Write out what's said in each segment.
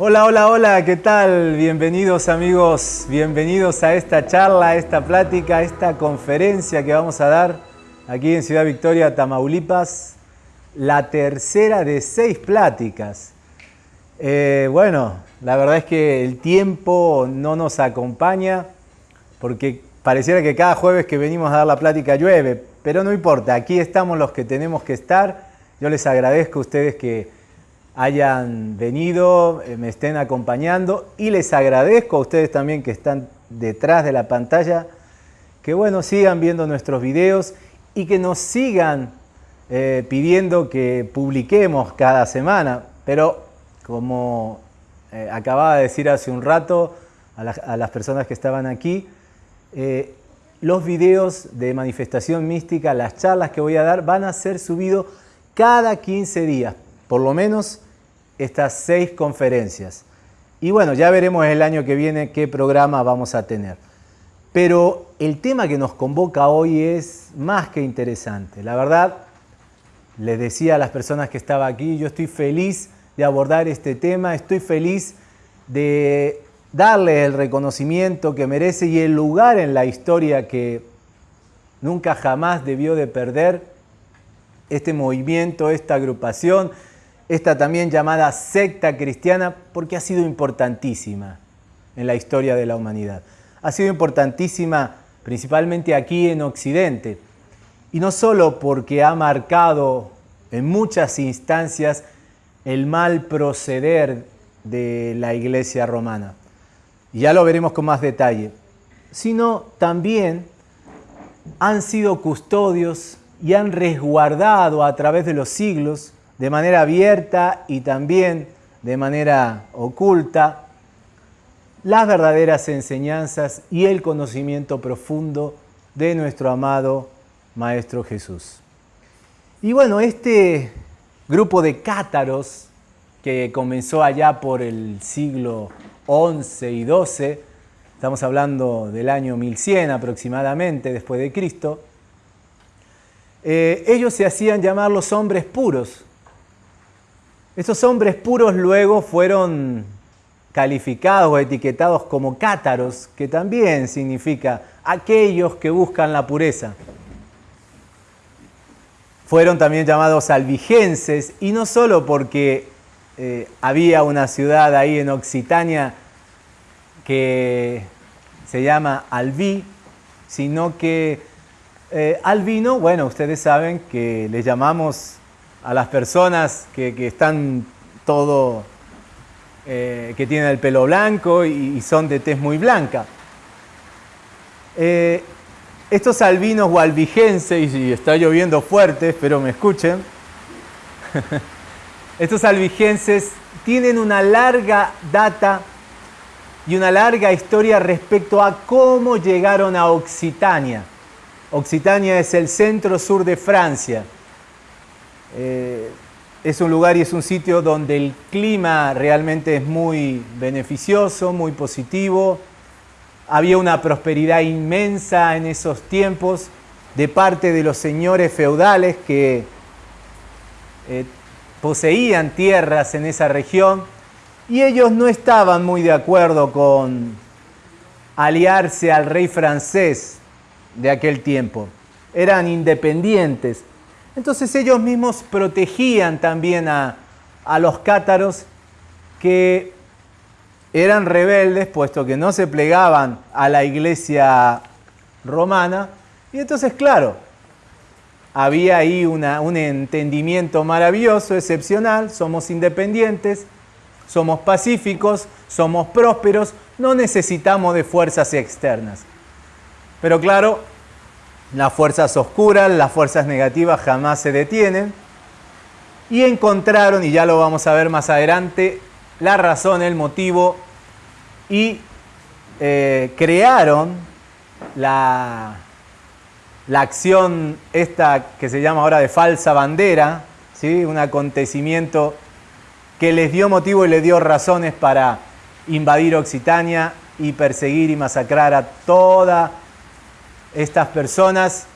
Hola, hola, hola, ¿qué tal? Bienvenidos amigos, bienvenidos a esta charla, a esta plática, a esta conferencia que vamos a dar aquí en Ciudad Victoria, Tamaulipas, la tercera de seis pláticas. Eh, bueno, la verdad es que el tiempo no nos acompaña porque pareciera que cada jueves que venimos a dar la plática llueve, pero no importa, aquí estamos los que tenemos que estar. Yo les agradezco a ustedes que hayan venido, eh, me estén acompañando. Y les agradezco a ustedes también que están detrás de la pantalla, que bueno, sigan viendo nuestros videos y que nos sigan eh, pidiendo que publiquemos cada semana, pero como eh, acababa de decir hace un rato a, las personas que estaban aquí, los videos de manifestación mística, las charlas que voy a dar, van a ser subidos cada 15 días, por lo menos estas seis conferencias. Y bueno, ya veremos el año que viene qué programa vamos a tener. Pero el tema que nos convoca hoy es más que interesante. La verdad, les decía a las personas que estaban aquí, yo estoy feliz de abordar este tema, estoy feliz de darle el reconocimiento que merece y el lugar en la historia que nunca jamás debió de perder este movimiento, esta agrupación, esta también llamada secta cristiana, porque ha sido importantísima en la historia de la humanidad. Ha sido importantísima principalmente aquí en Occidente, y no solo porque ha marcado en muchas instancias el mal proceder de la iglesia romana, y ya lo veremos con más detalle, sino también han sido custodios y han resguardado a través de los siglos de manera abierta y también de manera oculta las verdaderas enseñanzas y el conocimiento profundo de nuestro amado Maestro Jesús. Y bueno, este grupo de cátaros que comenzó allá por el siglo XI y XII, estamos hablando del año 1100 aproximadamente después de Cristo, eh, ellos se hacían llamar los hombres puros, estos hombres puros luego fueron calificados o etiquetados como cátaros, que también significa aquellos que buscan la pureza. Fueron también llamados albigenses, y no solo porque eh, había una ciudad ahí en Occitania que se llama Albi, sino que eh, albino, bueno, ustedes saben que le llamamos a las personas que, están todo, eh, que tienen el pelo blanco y, son de tez muy blanca. Eh, estos albinos o albigenses, y está lloviendo fuerte, espero me escuchen, estos albigenses tienen una larga data y una larga historia respecto a cómo llegaron a Occitania. Occitania es el centro sur de Francia eh, es un lugar y es un sitio donde el clima realmente es muy beneficioso, muy positivo. Había una prosperidad inmensa en esos tiempos de parte de los señores feudales que eh, poseían tierras en esa región y ellos no estaban muy de acuerdo con aliarse al rey francés de aquel tiempo. Eran independientes entonces ellos mismos protegían también a, los cátaros que eran rebeldes, puesto que no se plegaban a la iglesia romana. Y entonces, claro, había ahí un entendimiento maravilloso, excepcional, somos independientes, somos pacíficos, somos prósperos, no necesitamos de fuerzas externas. Pero claro, las fuerzas oscuras, las fuerzas negativas jamás se detienen. Y encontraron, y ya lo vamos a ver más adelante, la razón, el motivo y eh, crearon la, la acción esta que se llama ahora de falsa bandera, ¿sí? un acontecimiento que les dio motivo y les dio razones para invadir Occitania y perseguir y masacrar a toda estas personas,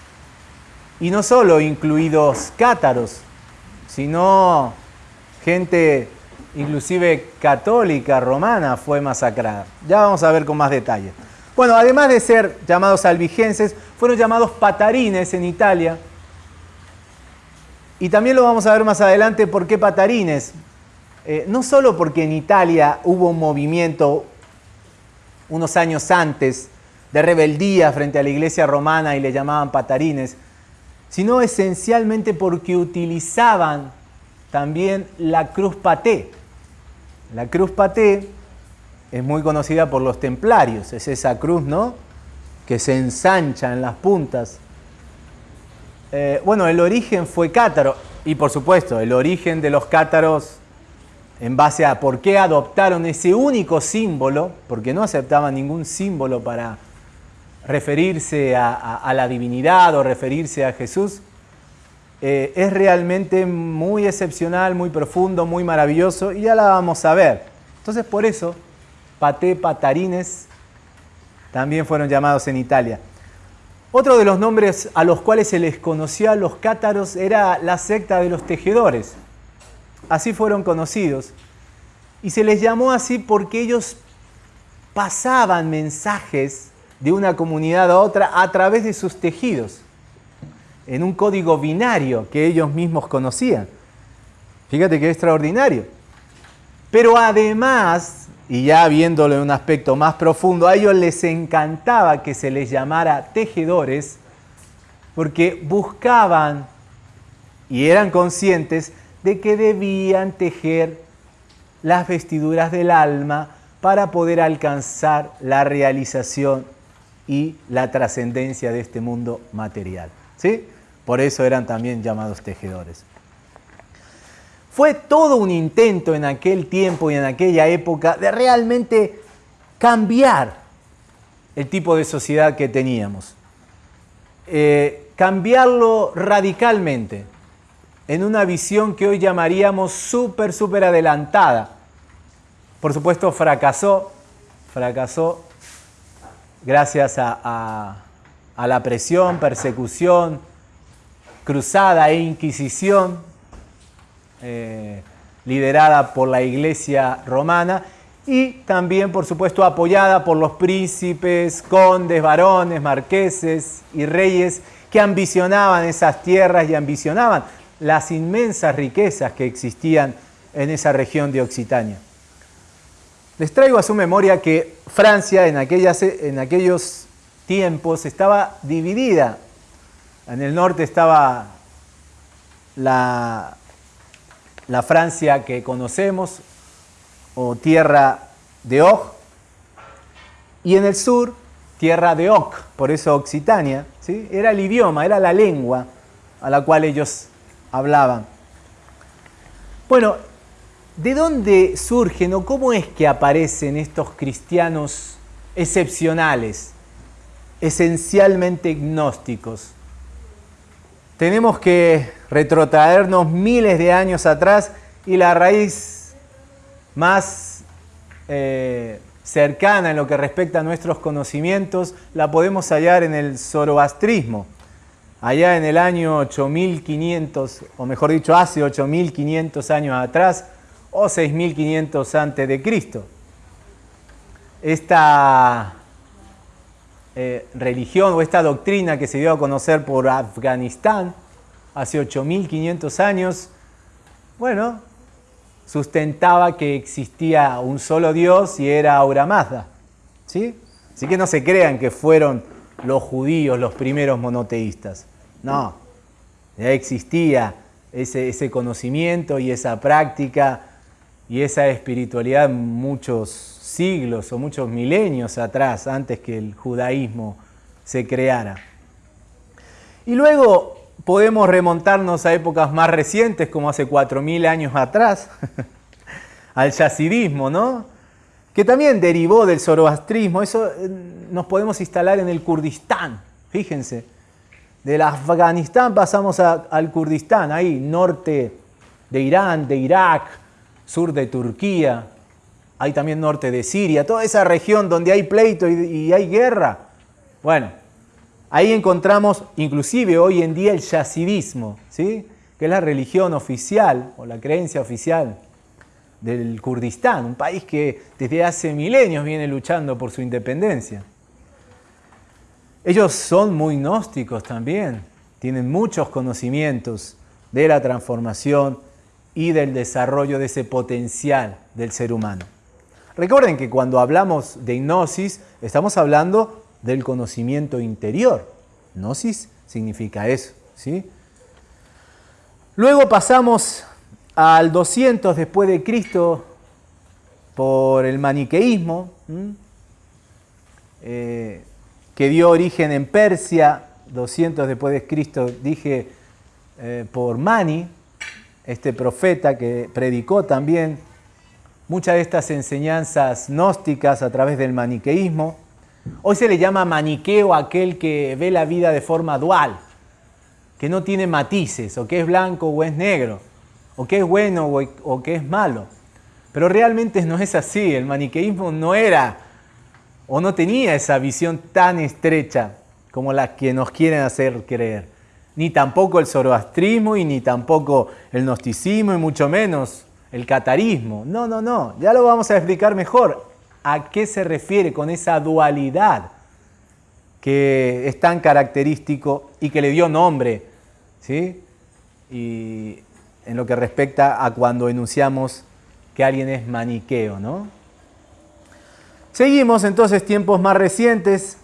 y no solo incluidos cátaros, sino gente inclusive católica romana, fue masacrada. Ya vamos a ver con más detalle. Bueno, además de ser llamados albigenses, fueron llamados patarines en Italia. Y también lo vamos a ver más adelante por qué patarines. Eh, no solo porque en Italia hubo un movimiento unos años antes de rebeldía frente a la iglesia romana y le llamaban patarines, sino esencialmente porque utilizaban también la cruz paté. La cruz paté es muy conocida por los templarios, es esa cruz, ¿no? Que se ensancha en las puntas. Eh, bueno, el origen fue cátaro, y por supuesto, el origen de los cátaros en base a por qué adoptaron ese único símbolo, porque no aceptaban ningún símbolo para referirse a, la divinidad o referirse a Jesús, eh, es realmente muy excepcional, muy profundo, muy maravilloso y ya la vamos a ver. Entonces por eso, paté, patarines, también fueron llamados en Italia. Otro de los nombres a los cuales se les conocía a los cátaros era la secta de los tejedores. Así fueron conocidos. Y se les llamó así porque ellos pasaban mensajes de una comunidad a otra a través de sus tejidos, en un código binario que ellos mismos conocían. Fíjate qué extraordinario. Pero además, y ya viéndolo en un aspecto más profundo, a ellos les encantaba que se les llamara tejedores porque buscaban y eran conscientes de que debían tejer las vestiduras del alma para poder alcanzar la realización y la trascendencia de este mundo material. ¿sí? Por eso eran también llamados tejedores. Fue todo un intento en aquel tiempo y en aquella época de realmente cambiar el tipo de sociedad que teníamos. Eh, cambiarlo radicalmente en una visión que hoy llamaríamos súper, súper adelantada. Por supuesto, fracasó, fracasó gracias a, la presión, persecución, cruzada e inquisición eh, liderada por la iglesia romana y también, por supuesto, apoyada por los príncipes, condes, varones, marqueses y reyes que ambicionaban esas tierras y ambicionaban las inmensas riquezas que existían en esa región de Occitania. Les traigo a su memoria que Francia en, en aquellos tiempos estaba dividida. En el norte estaba la, la Francia que conocemos, o tierra de Og, y en el sur, tierra de Oc, por eso Occitania, ¿sí? era el idioma, era la lengua a la cual ellos hablaban. Bueno, ¿de dónde surgen o cómo es que aparecen estos cristianos excepcionales, esencialmente gnósticos? Tenemos que retrotraernos miles de años atrás y la raíz más eh, cercana en lo que respecta a nuestros conocimientos la podemos hallar en el zoroastrismo allá en el año 8500, o mejor dicho, hace 8500 años atrás, o 6500 antes de Cristo. Esta eh, religión o esta doctrina que se dio a conocer por Afganistán hace 8500 años, bueno, sustentaba que existía un solo Dios y era Aura Mazda. ¿sí? Así que no se crean que fueron los judíos los primeros monoteístas. No, ya existía ese, conocimiento y esa práctica y esa espiritualidad muchos siglos o muchos milenios atrás, antes que el judaísmo se creara. Y luego podemos remontarnos a épocas más recientes, como hace 4.000 años atrás, al yacidismo, ¿no? Que también derivó del zoroastrismo. Eso eh, nos podemos instalar en el Kurdistán, fíjense. Del Afganistán pasamos al Kurdistán, ahí, norte de Irán, de Irak, sur de Turquía, hay también norte de Siria, toda esa región donde hay pleito y, hay guerra. Bueno, ahí encontramos inclusive hoy en día el yazidismo, ¿sí? que es la religión oficial o la creencia oficial del Kurdistán, un país que desde hace milenios viene luchando por su independencia. Ellos son muy gnósticos también, tienen muchos conocimientos de la transformación y del desarrollo de ese potencial del ser humano. Recuerden que cuando hablamos de hipnosis, estamos hablando del conocimiento interior. Gnosis significa eso, ¿sí? Luego pasamos al 200 después de Cristo por el maniqueísmo, eh, que dio origen en Persia, 200 después de Cristo, dije, eh, por Mani, este profeta que predicó también muchas de estas enseñanzas gnósticas a través del maniqueísmo. Hoy se le llama maniqueo aquel que ve la vida de forma dual, que no tiene matices, o que es blanco o es negro, o que es bueno o que es malo. Pero realmente no es así, el maniqueísmo no era o no tenía esa visión tan estrecha como la que nos quieren hacer creer. Ni tampoco el zoroastrismo y ni tampoco el gnosticismo y mucho menos el catarismo. No, no, no, ya lo vamos a explicar mejor a qué se refiere con esa dualidad que es tan característico y que le dio nombre, ¿sí? Y en lo que respecta a cuando enunciamos que alguien es maniqueo, ¿no? Seguimos entonces tiempos más recientes,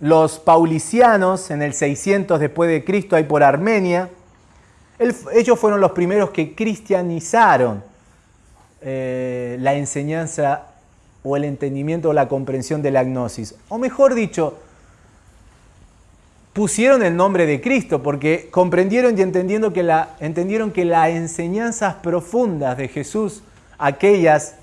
los paulicianos en el 600 después de Cristo, ahí por Armenia, ellos fueron los primeros que cristianizaron eh, la enseñanza o el entendimiento o la comprensión de la gnosis. O mejor dicho, pusieron el nombre de Cristo porque comprendieron y entendieron que, la, entendieron que las enseñanzas profundas de Jesús, aquellas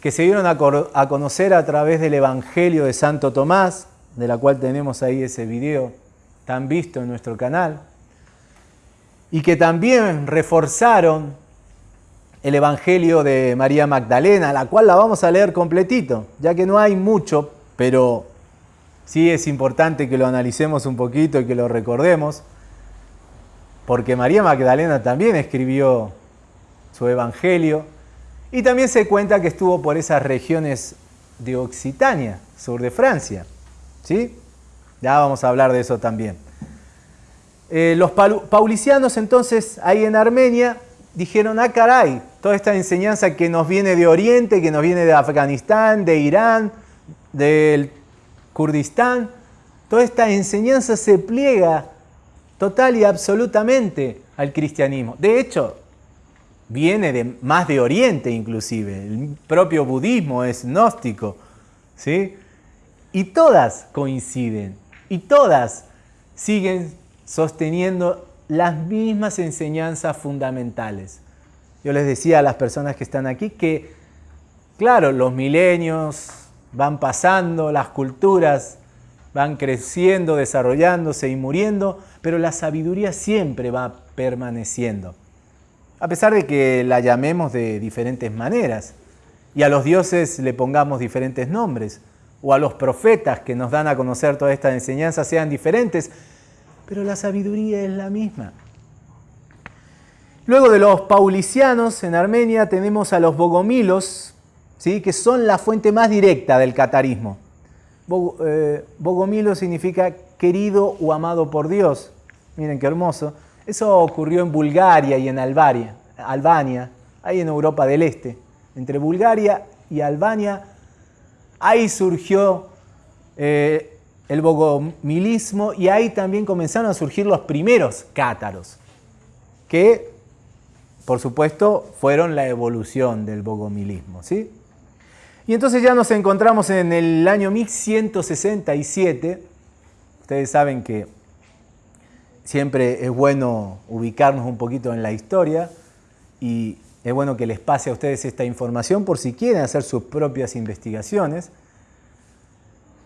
que se dieron a conocer a través del Evangelio de Santo Tomás, de la cual tenemos ahí ese video tan visto en nuestro canal, y que también reforzaron el Evangelio de María Magdalena, la cual la vamos a leer completito, ya que no hay mucho, pero sí es importante que lo analicemos un poquito y que lo recordemos, porque María Magdalena también escribió su Evangelio y también se cuenta que estuvo por esas regiones de Occitania, sur de Francia. ¿Sí? Ya vamos a hablar de eso también. Eh, los paulicianos entonces ahí en Armenia dijeron, ah caray, toda esta enseñanza que nos viene de Oriente, que nos viene de Afganistán, de Irán, del Kurdistán, toda esta enseñanza se pliega total y absolutamente al cristianismo. De hecho, viene de, más de Oriente inclusive, el propio budismo es gnóstico, ¿sí? Y todas coinciden, y todas siguen sosteniendo las mismas enseñanzas fundamentales. Yo les decía a las personas que están aquí que, claro, los milenios van pasando, las culturas van creciendo, desarrollándose y muriendo, pero la sabiduría siempre va permaneciendo. A pesar de que la llamemos de diferentes maneras y a los dioses le pongamos diferentes nombres, o a los profetas que nos dan a conocer toda esta enseñanza sean diferentes, pero la sabiduría es la misma. Luego de los paulicianos en Armenia tenemos a los bogomilos, ¿sí? que son la fuente más directa del catarismo. Eh, bogomilo significa querido o amado por Dios. Miren qué hermoso. Eso ocurrió en Bulgaria y en Albania, Albania, ahí en Europa del Este. Entre Bulgaria y Albania, ahí surgió eh, el bogomilismo y ahí también comenzaron a surgir los primeros cátaros, que por supuesto, fueron la evolución del bogomilismo. ¿sí? Y entonces ya nos encontramos en el año 1167. Ustedes saben que siempre es bueno ubicarnos un poquito en la historia y es bueno que les pase a ustedes esta información por si quieren hacer sus propias investigaciones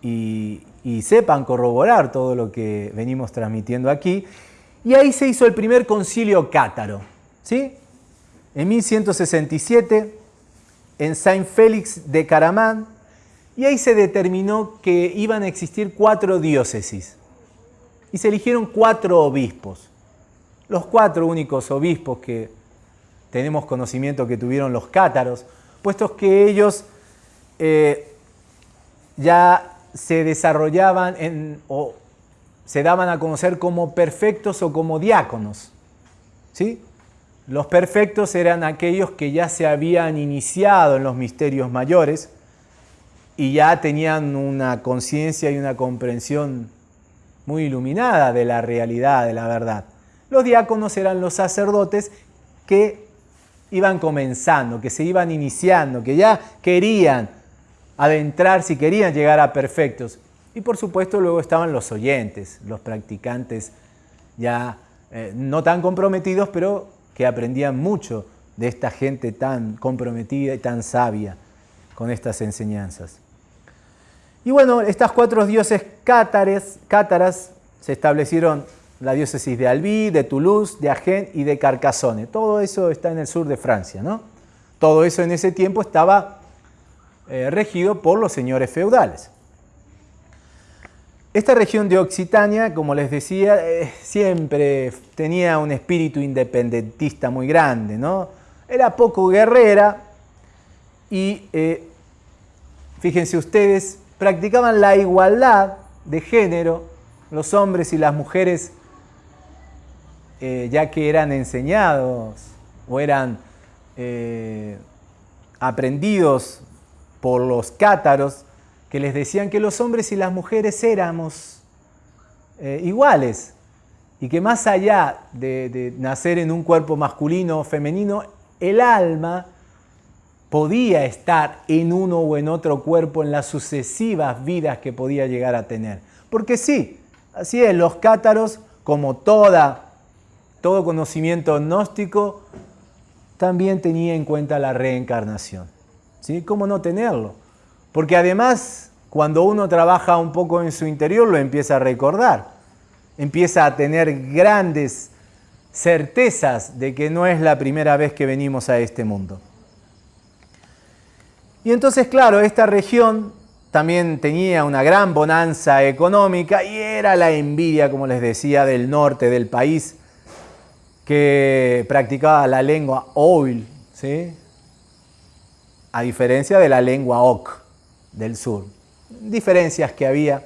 y, sepan corroborar todo lo que venimos transmitiendo aquí. Y ahí se hizo el primer concilio cátaro. ¿sí? en 1167 en Saint Félix de Caramán y ahí se determinó que iban a existir cuatro diócesis y se eligieron cuatro obispos. Los cuatro únicos obispos que tenemos conocimiento que tuvieron los cátaros, puesto que ellos eh, ya se desarrollaban o se daban a conocer como perfectos o como diáconos. ¿sí? Los perfectos eran aquellos que ya se habían iniciado en los misterios mayores y ya tenían una conciencia y una comprensión muy iluminada de la realidad, de la verdad. Los diáconos eran los sacerdotes que iban comenzando, que se iban iniciando, que ya querían adentrarse y querían llegar a perfectos. Y por supuesto luego estaban los oyentes, los practicantes ya eh, no tan comprometidos, pero que aprendían mucho de esta gente tan comprometida y tan sabia con estas enseñanzas. Y bueno, estas cuatro dioses cátares, cátaras se establecieron la diócesis de Albi, de Toulouse, de Agen y de Carcassonne. Todo eso está en el sur de Francia, ¿no? Todo eso en ese tiempo estaba eh, regido por los señores feudales. Esta región de Occitania, como les decía, eh, siempre tenía un espíritu independentista muy grande, ¿no? Era poco guerrera y, eh, fíjense ustedes, practicaban la igualdad de género, los hombres y las mujeres, ya que eran enseñados o eran aprendidos por los cátaros que les decían que los hombres y las mujeres éramos eh, iguales y que más allá de, nacer en un cuerpo masculino o femenino, el alma podía estar en uno o en otro cuerpo en las sucesivas vidas que podía llegar a tener. Porque sí, así es, los cátaros, como toda, todo conocimiento gnóstico, también tenía en cuenta la reencarnación. ¿sí? ¿Cómo no tenerlo? Porque además, cuando uno trabaja un poco en su interior, lo empieza a recordar. Empieza a tener grandes certezas de que no es la primera vez que venimos a este mundo. Y entonces, claro, esta región también tenía una gran bonanza económica y era la envidia, como les decía, del norte del país que practicaba la lengua oil, ¿sí? a diferencia de la lengua Oc del sur. Diferencias que había.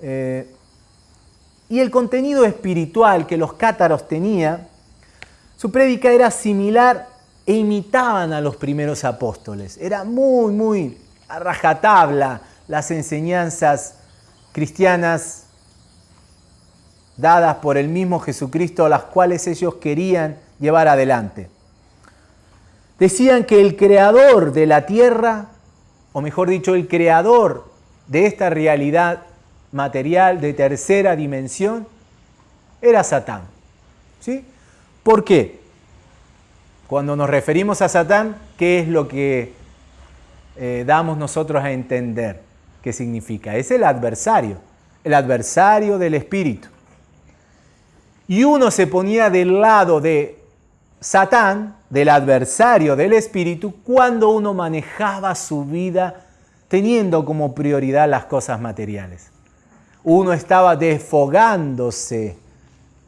Eh, y el contenido espiritual que los cátaros tenían, su prédica era similar e imitaban a los primeros apóstoles. Era muy, muy a rajatabla las enseñanzas cristianas dadas por el mismo Jesucristo, las cuales ellos querían llevar adelante decían que el creador de la tierra, o mejor dicho, el creador de esta realidad material de tercera dimensión, era Satán. ¿Sí? ¿Por qué? Cuando nos referimos a Satán, ¿qué es lo que eh, damos nosotros a entender? ¿Qué significa? Es el adversario, el adversario del espíritu. Y uno se ponía del lado de Satán, del adversario del espíritu, cuando uno manejaba su vida teniendo como prioridad las cosas materiales. Uno estaba desfogándose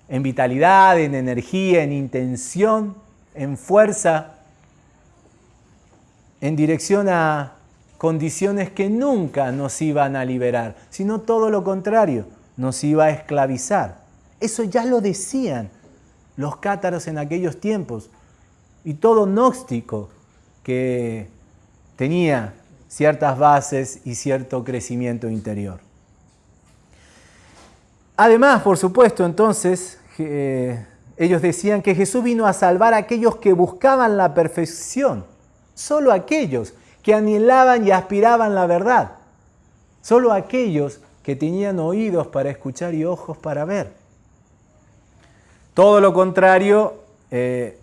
en vitalidad, en energía, en intención, en fuerza, en dirección a condiciones que nunca nos iban a liberar, sino todo lo contrario, nos iba a esclavizar. Eso ya lo decían los cátaros en aquellos tiempos y todo gnóstico que tenía ciertas bases y cierto crecimiento interior. Además, por supuesto, entonces, eh, ellos decían que Jesús vino a salvar a aquellos que buscaban la perfección, solo aquellos que anhelaban y aspiraban la verdad, solo aquellos que tenían oídos para escuchar y ojos para ver. Todo lo contrario, eh,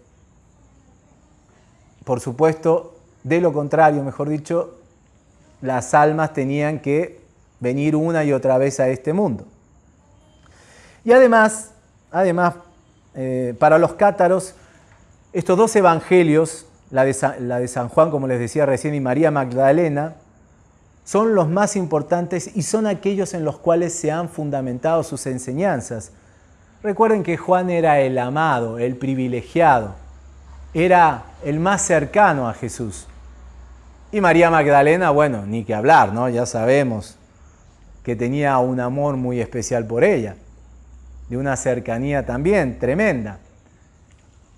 por supuesto, de lo contrario, mejor dicho, las almas tenían que venir una y otra vez a este mundo. Y además, además eh, para los cátaros, estos dos evangelios, la de, la de San Juan, como les decía recién, y María Magdalena, son los más importantes y son aquellos en los cuales se han fundamentado sus enseñanzas. Recuerden que Juan era el amado, el privilegiado, era el más cercano a Jesús. Y María Magdalena, bueno, ni que hablar, ¿no? Ya sabemos que tenía un amor muy especial por ella, de una cercanía también tremenda.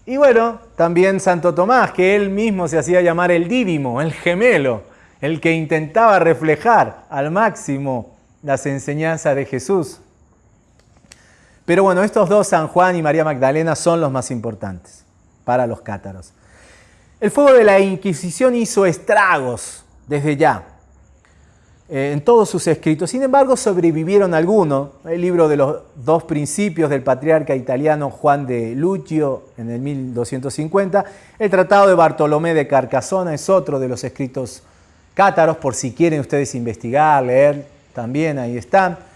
Y bueno, también Santo Tomás, que él mismo se hacía llamar el dídimo, el gemelo, el que intentaba reflejar al máximo las enseñanzas de Jesús. Pero bueno, estos dos, San Juan y María Magdalena, son los más importantes para los cátaros. El fuego de la Inquisición hizo estragos desde ya eh, en todos sus escritos. Sin embargo, sobrevivieron algunos. El libro de los dos principios del patriarca italiano Juan de Lucio en el 1250. El tratado de Bartolomé de Carcasona es otro de los escritos cátaros, por si quieren ustedes investigar, leer, también ahí están.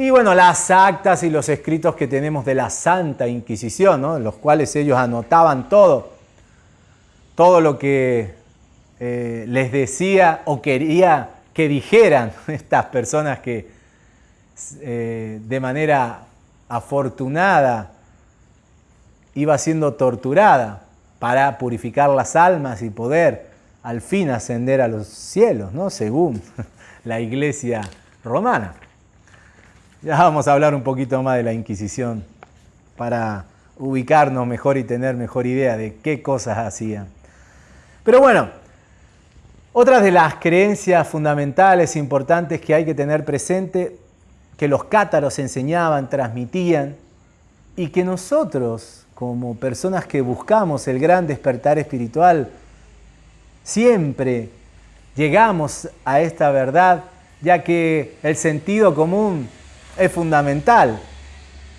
Y bueno, las actas y los escritos que tenemos de la Santa Inquisición, en los cuales ellos anotaban todo todo lo que eh, les decía o quería que dijeran estas personas que eh, de manera afortunada iba siendo torturada para purificar las almas y poder al fin ascender a los cielos, ¿no? según la iglesia romana. Ya vamos a hablar un poquito más de la Inquisición para ubicarnos mejor y tener mejor idea de qué cosas hacían. Pero bueno, otra de las creencias fundamentales importantes que hay que tener presente, que los cátaros enseñaban, transmitían, y que nosotros, como personas que buscamos el gran despertar espiritual, siempre llegamos a esta verdad, ya que el sentido común es fundamental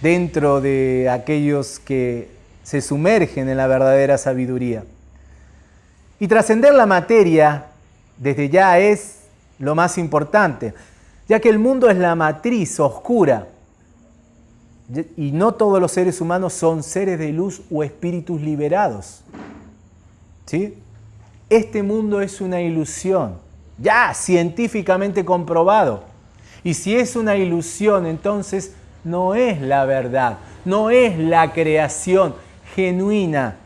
dentro de aquellos que se sumergen en la verdadera sabiduría. Y trascender la materia desde ya es lo más importante, ya que el mundo es la matriz oscura y no todos los seres humanos son seres de luz o espíritus liberados. ¿Sí? Este mundo es una ilusión, ya científicamente comprobado. Y si es una ilusión, entonces no es la verdad, no es la creación genuina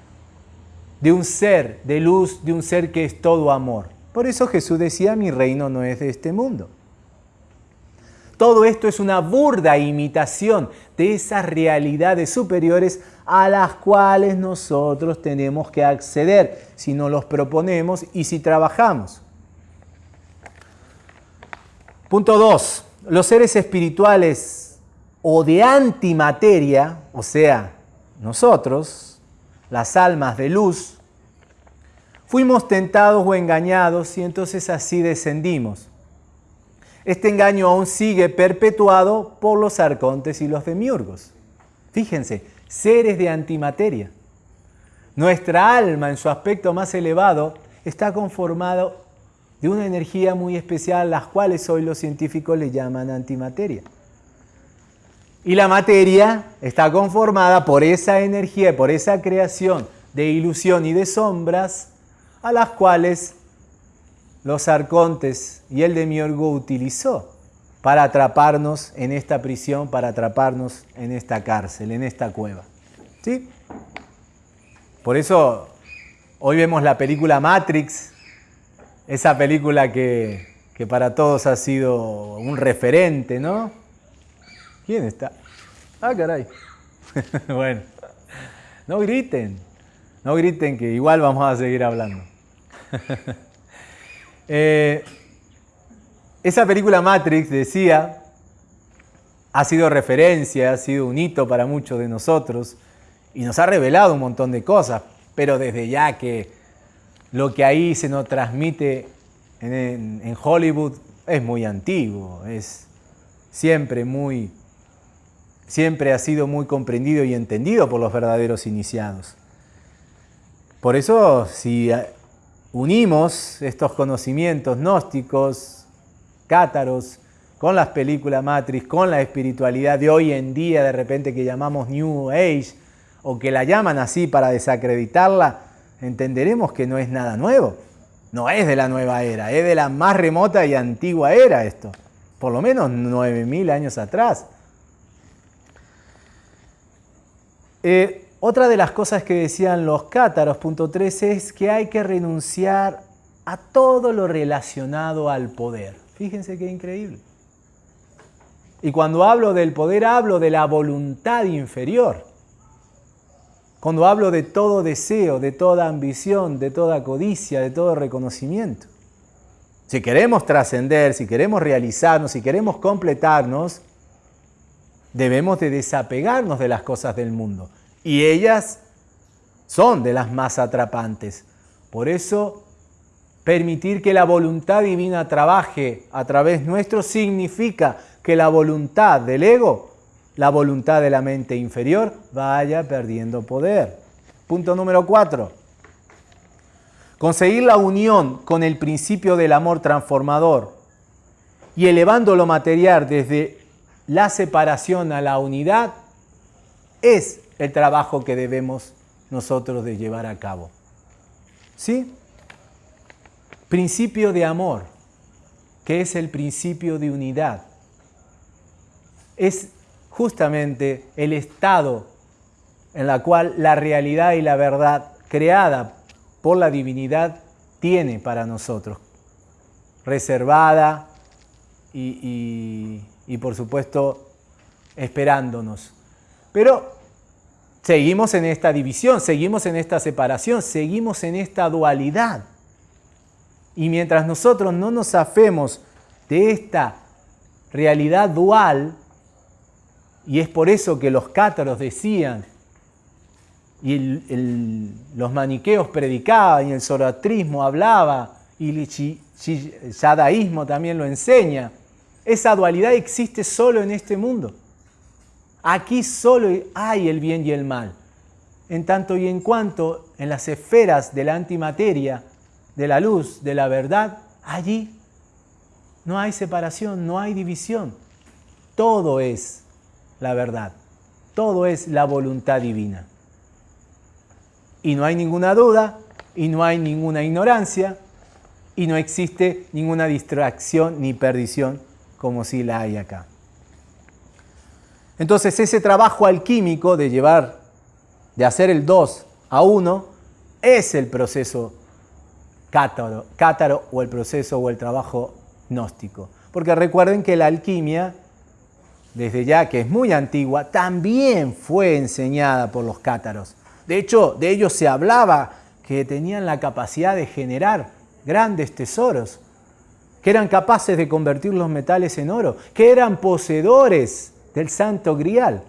de un ser de luz, de un ser que es todo amor. Por eso Jesús decía, mi reino no es de este mundo. Todo esto es una burda imitación de esas realidades superiores a las cuales nosotros tenemos que acceder si nos los proponemos y si trabajamos. Punto 2. Los seres espirituales o de antimateria, o sea, nosotros, las almas de luz, Fuimos tentados o engañados y entonces así descendimos. Este engaño aún sigue perpetuado por los arcontes y los demiurgos. Fíjense, seres de antimateria. Nuestra alma en su aspecto más elevado está conformado de una energía muy especial, las cuales hoy los científicos le llaman antimateria. Y la materia está conformada por esa energía, por esa creación de ilusión y de sombras a las cuales los arcontes y el demiurgo utilizó para atraparnos en esta prisión, para atraparnos en esta cárcel, en esta cueva. ¿Sí? Por eso hoy vemos la película Matrix, esa película que, que para todos ha sido un referente, ¿no? ¿Quién está? Ah, caray. bueno, no griten, no griten que igual vamos a seguir hablando. Eh, esa película Matrix, decía, ha sido referencia, ha sido un hito para muchos de nosotros y nos ha revelado un montón de cosas, pero desde ya que lo que ahí se nos transmite en, Hollywood es muy antiguo, es siempre muy, siempre ha sido muy comprendido y entendido por los verdaderos iniciados. Por eso, si unimos estos conocimientos gnósticos, cátaros, con las películas Matrix, con la espiritualidad de hoy en día, de repente que llamamos New Age, o que la llaman así para desacreditarla, entenderemos que no es nada nuevo. No es de la nueva era, es de la más remota y antigua era esto. Por lo menos 9.000 años atrás. Eh, otra de las cosas que decían los cátaros, punto 13, es que hay que renunciar a todo lo relacionado al poder. Fíjense qué increíble. Y cuando hablo del poder hablo de la voluntad inferior. Cuando hablo de todo deseo, de toda ambición, de toda codicia, de todo reconocimiento. Si queremos trascender, si queremos realizarnos, si queremos completarnos, debemos de desapegarnos de las cosas del mundo. Y ellas son de las más atrapantes. Por eso, permitir que la voluntad divina trabaje a través nuestro significa que la voluntad del ego, la voluntad de la mente inferior, vaya perdiendo poder. Punto número cuatro. Conseguir la unión con el principio del amor transformador y elevando lo material desde la separación a la unidad es el trabajo que debemos nosotros de llevar a cabo. ¿Sí? Principio de amor, que es el principio de unidad. Es justamente el estado en la cual la realidad y la verdad creada por la divinidad tiene para nosotros, reservada y, y por supuesto esperándonos. Pero seguimos en esta división, seguimos en esta separación, seguimos en esta dualidad. Y mientras nosotros no nos afemos de esta realidad dual, y es por eso que los cátaros decían, y los maniqueos predicaban, y el zoroastrismo hablaba, y el yadaísmo también lo enseña, esa dualidad existe solo en este mundo. Aquí solo hay el bien y el mal. En tanto y en cuanto en las esferas de la antimateria, de la luz, de la verdad, allí no hay separación, no hay división. Todo es la verdad. Todo es la voluntad divina. Y no hay ninguna duda, y no hay ninguna ignorancia, y no existe ninguna distracción ni perdición como si la hay acá. Entonces ese trabajo alquímico de llevar, de hacer el 2 a 1, es el proceso cátaro, cátaro o el proceso o el trabajo gnóstico. Porque recuerden que la alquimia, desde ya que es muy antigua, también fue enseñada por los cátaros. De hecho, de ellos se hablaba que tenían la capacidad de generar grandes tesoros que eran capaces de convertir los metales en oro, que eran poseedores del santo grial.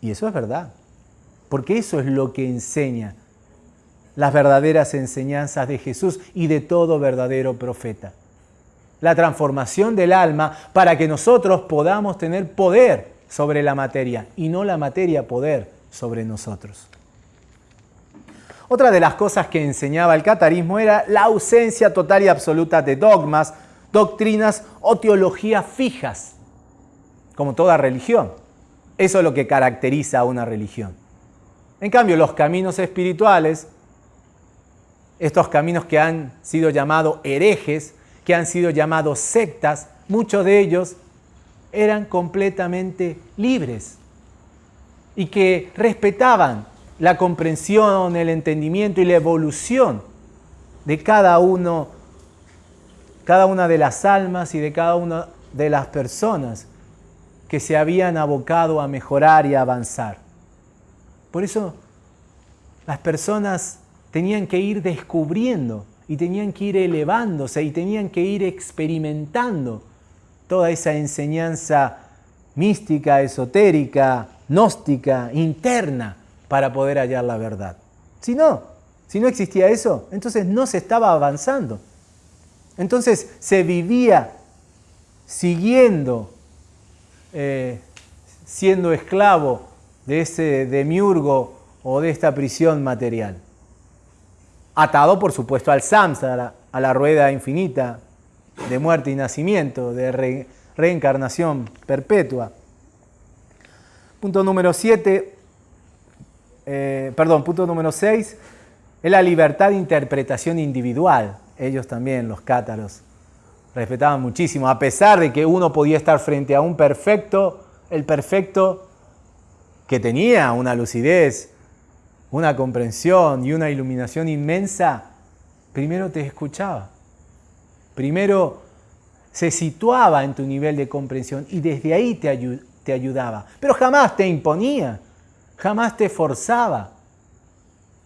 Y eso es verdad, porque eso es lo que enseña las verdaderas enseñanzas de Jesús y de todo verdadero profeta. La transformación del alma para que nosotros podamos tener poder sobre la materia y no la materia poder sobre nosotros. Otra de las cosas que enseñaba el catarismo era la ausencia total y absoluta de dogmas, doctrinas o teologías fijas, como toda religión. Eso es lo que caracteriza a una religión. En cambio, los caminos espirituales, estos caminos que han sido llamados herejes, que han sido llamados sectas, muchos de ellos eran completamente libres y que respetaban la comprensión, el entendimiento y la evolución de cada uno, cada una de las almas y de cada una de las personas que se habían abocado a mejorar y a avanzar. Por eso las personas tenían que ir descubriendo y tenían que ir elevándose y tenían que ir experimentando toda esa enseñanza mística, esotérica, gnóstica, interna, para poder hallar la verdad. Si no, si no existía eso, entonces no se estaba avanzando. Entonces se vivía siguiendo, eh, siendo esclavo de ese demiurgo o de esta prisión material. Atado, por supuesto, al samsara, a la rueda infinita de muerte y nacimiento, de reencarnación perpetua. Punto número 7, eh, perdón, punto número 6, es la libertad de interpretación individual. Ellos también, los cátaros, respetaban muchísimo, a pesar de que uno podía estar frente a un perfecto, el perfecto que tenía una lucidez, una comprensión y una iluminación inmensa, primero te escuchaba, primero se situaba en tu nivel de comprensión y desde ahí te, te ayudaba, pero jamás te imponía, jamás te forzaba,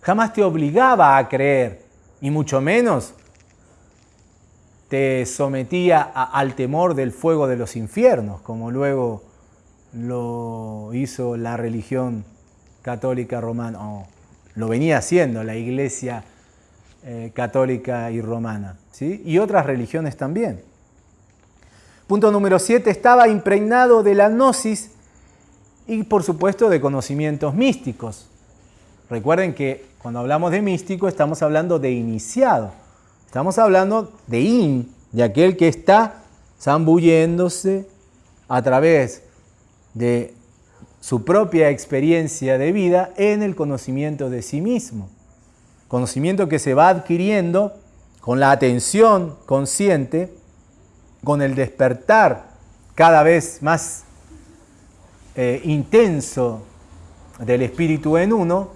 jamás te obligaba a creer, y mucho menos te sometía al temor del fuego de los infiernos, como luego lo hizo la religión católica romana, o lo venía haciendo la iglesia eh, católica y romana, ¿sí? y otras religiones también. Punto número 7, estaba impregnado de la gnosis y por supuesto de conocimientos místicos. Recuerden que cuando hablamos de místico estamos hablando de iniciado. Estamos hablando de in, de aquel que está zambulléndose a través de su propia experiencia de vida en el conocimiento de sí mismo. Conocimiento que se va adquiriendo con la atención consciente con el despertar cada vez más eh, intenso del espíritu en uno,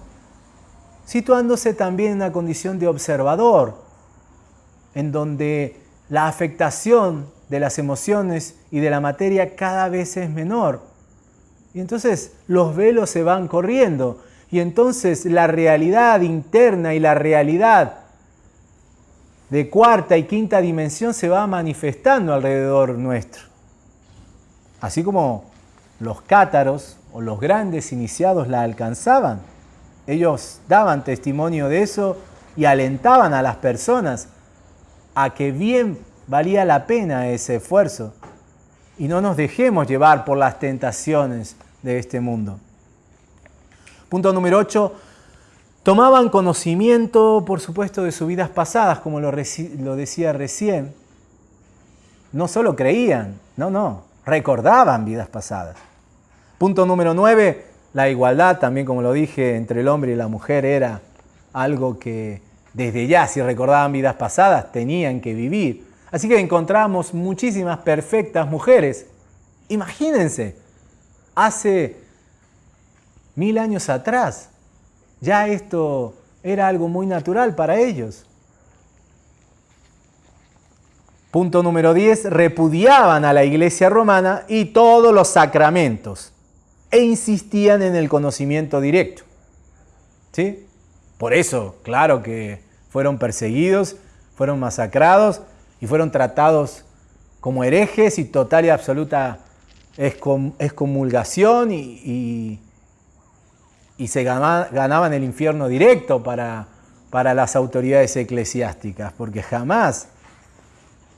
situándose también en una condición de observador, en donde la afectación de las emociones y de la materia cada vez es menor. Y entonces los velos se van corriendo y entonces la realidad interna y la realidad de cuarta y quinta dimensión se va manifestando alrededor nuestro. Así como los cátaros o los grandes iniciados la alcanzaban. Ellos daban testimonio de eso y alentaban a las personas a que bien valía la pena ese esfuerzo y no nos dejemos llevar por las tentaciones de este mundo. Punto número 8 Tomaban conocimiento, por supuesto, de sus vidas pasadas, como lo, decía recién. No solo creían, no, no, recordaban vidas pasadas. Punto número 9, la igualdad, también como lo dije, entre el hombre y la mujer era algo que desde ya, si recordaban vidas pasadas, tenían que vivir. Así que encontramos muchísimas perfectas mujeres. Imagínense, hace mil años atrás, ya esto era algo muy natural para ellos. Punto número 10, repudiaban a la iglesia romana y todos los sacramentos e insistían en el conocimiento directo. ¿Sí? Por eso, claro que fueron perseguidos, fueron masacrados y fueron tratados como herejes y total y absoluta excomulgación y, y se ganaban el infierno directo para, para las autoridades eclesiásticas, porque jamás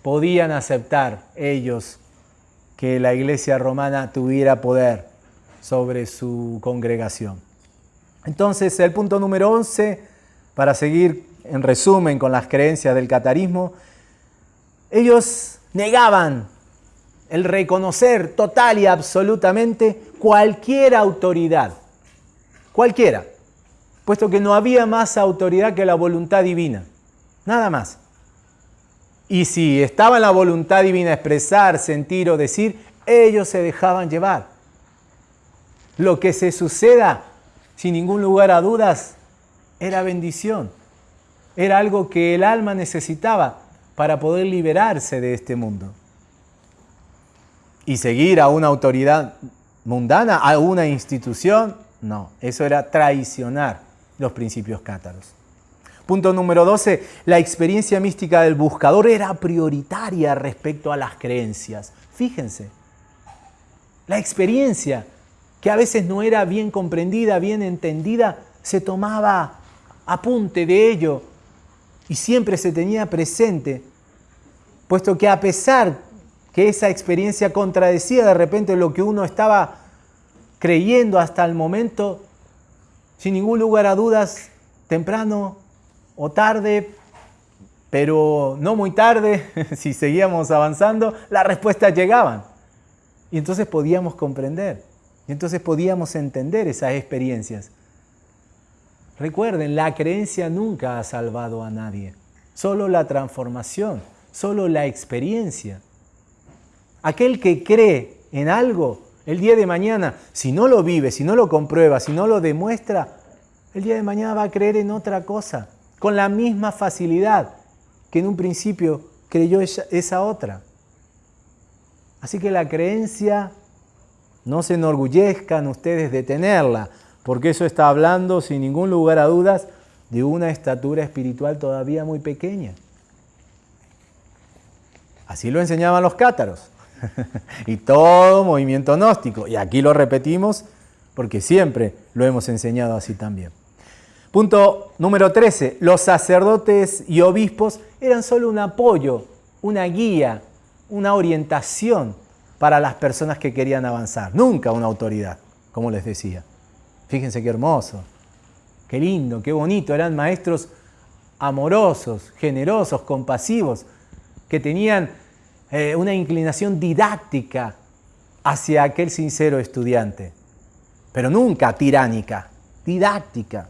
podían aceptar ellos que la iglesia romana tuviera poder sobre su congregación. Entonces, el punto número 11, para seguir en resumen con las creencias del catarismo, ellos negaban el reconocer total y absolutamente cualquier autoridad cualquiera, puesto que no había más autoridad que la voluntad divina, nada más. Y si estaba en la voluntad divina expresar, sentir o decir, ellos se dejaban llevar. Lo que se suceda, sin ningún lugar a dudas, era bendición. Era algo que el alma necesitaba para poder liberarse de este mundo. Y seguir a una autoridad mundana, a una institución, no, eso era traicionar los principios cátaros. Punto número 12, la experiencia mística del buscador era prioritaria respecto a las creencias. Fíjense, la experiencia que a veces no era bien comprendida, bien entendida, se tomaba apunte de ello y siempre se tenía presente, puesto que a pesar que esa experiencia contradecía de repente lo que uno estaba creyendo hasta el momento, sin ningún lugar a dudas, temprano o tarde, pero no muy tarde, si seguíamos avanzando, las respuestas llegaban. Y entonces podíamos comprender, y entonces podíamos entender esas experiencias. Recuerden, la creencia nunca ha salvado a nadie, solo la transformación, solo la experiencia. Aquel que cree en algo el día de mañana, si no lo vive, si no lo comprueba, si no lo demuestra, el día de mañana va a creer en otra cosa, con la misma facilidad que en un principio creyó esa otra. Así que la creencia, no se enorgullezcan ustedes de tenerla, porque eso está hablando sin ningún lugar a dudas de una estatura espiritual todavía muy pequeña. Así lo enseñaban los cátaros. y todo movimiento gnóstico. Y aquí lo repetimos porque siempre lo hemos enseñado así también. Punto número 13. Los sacerdotes y obispos eran solo un apoyo, una guía, una orientación para las personas que querían avanzar. Nunca una autoridad, como les decía. Fíjense qué hermoso, qué lindo, qué bonito. Eran maestros amorosos, generosos, compasivos, que tenían eh, una inclinación didáctica hacia aquel sincero estudiante, pero nunca tiránica, didáctica.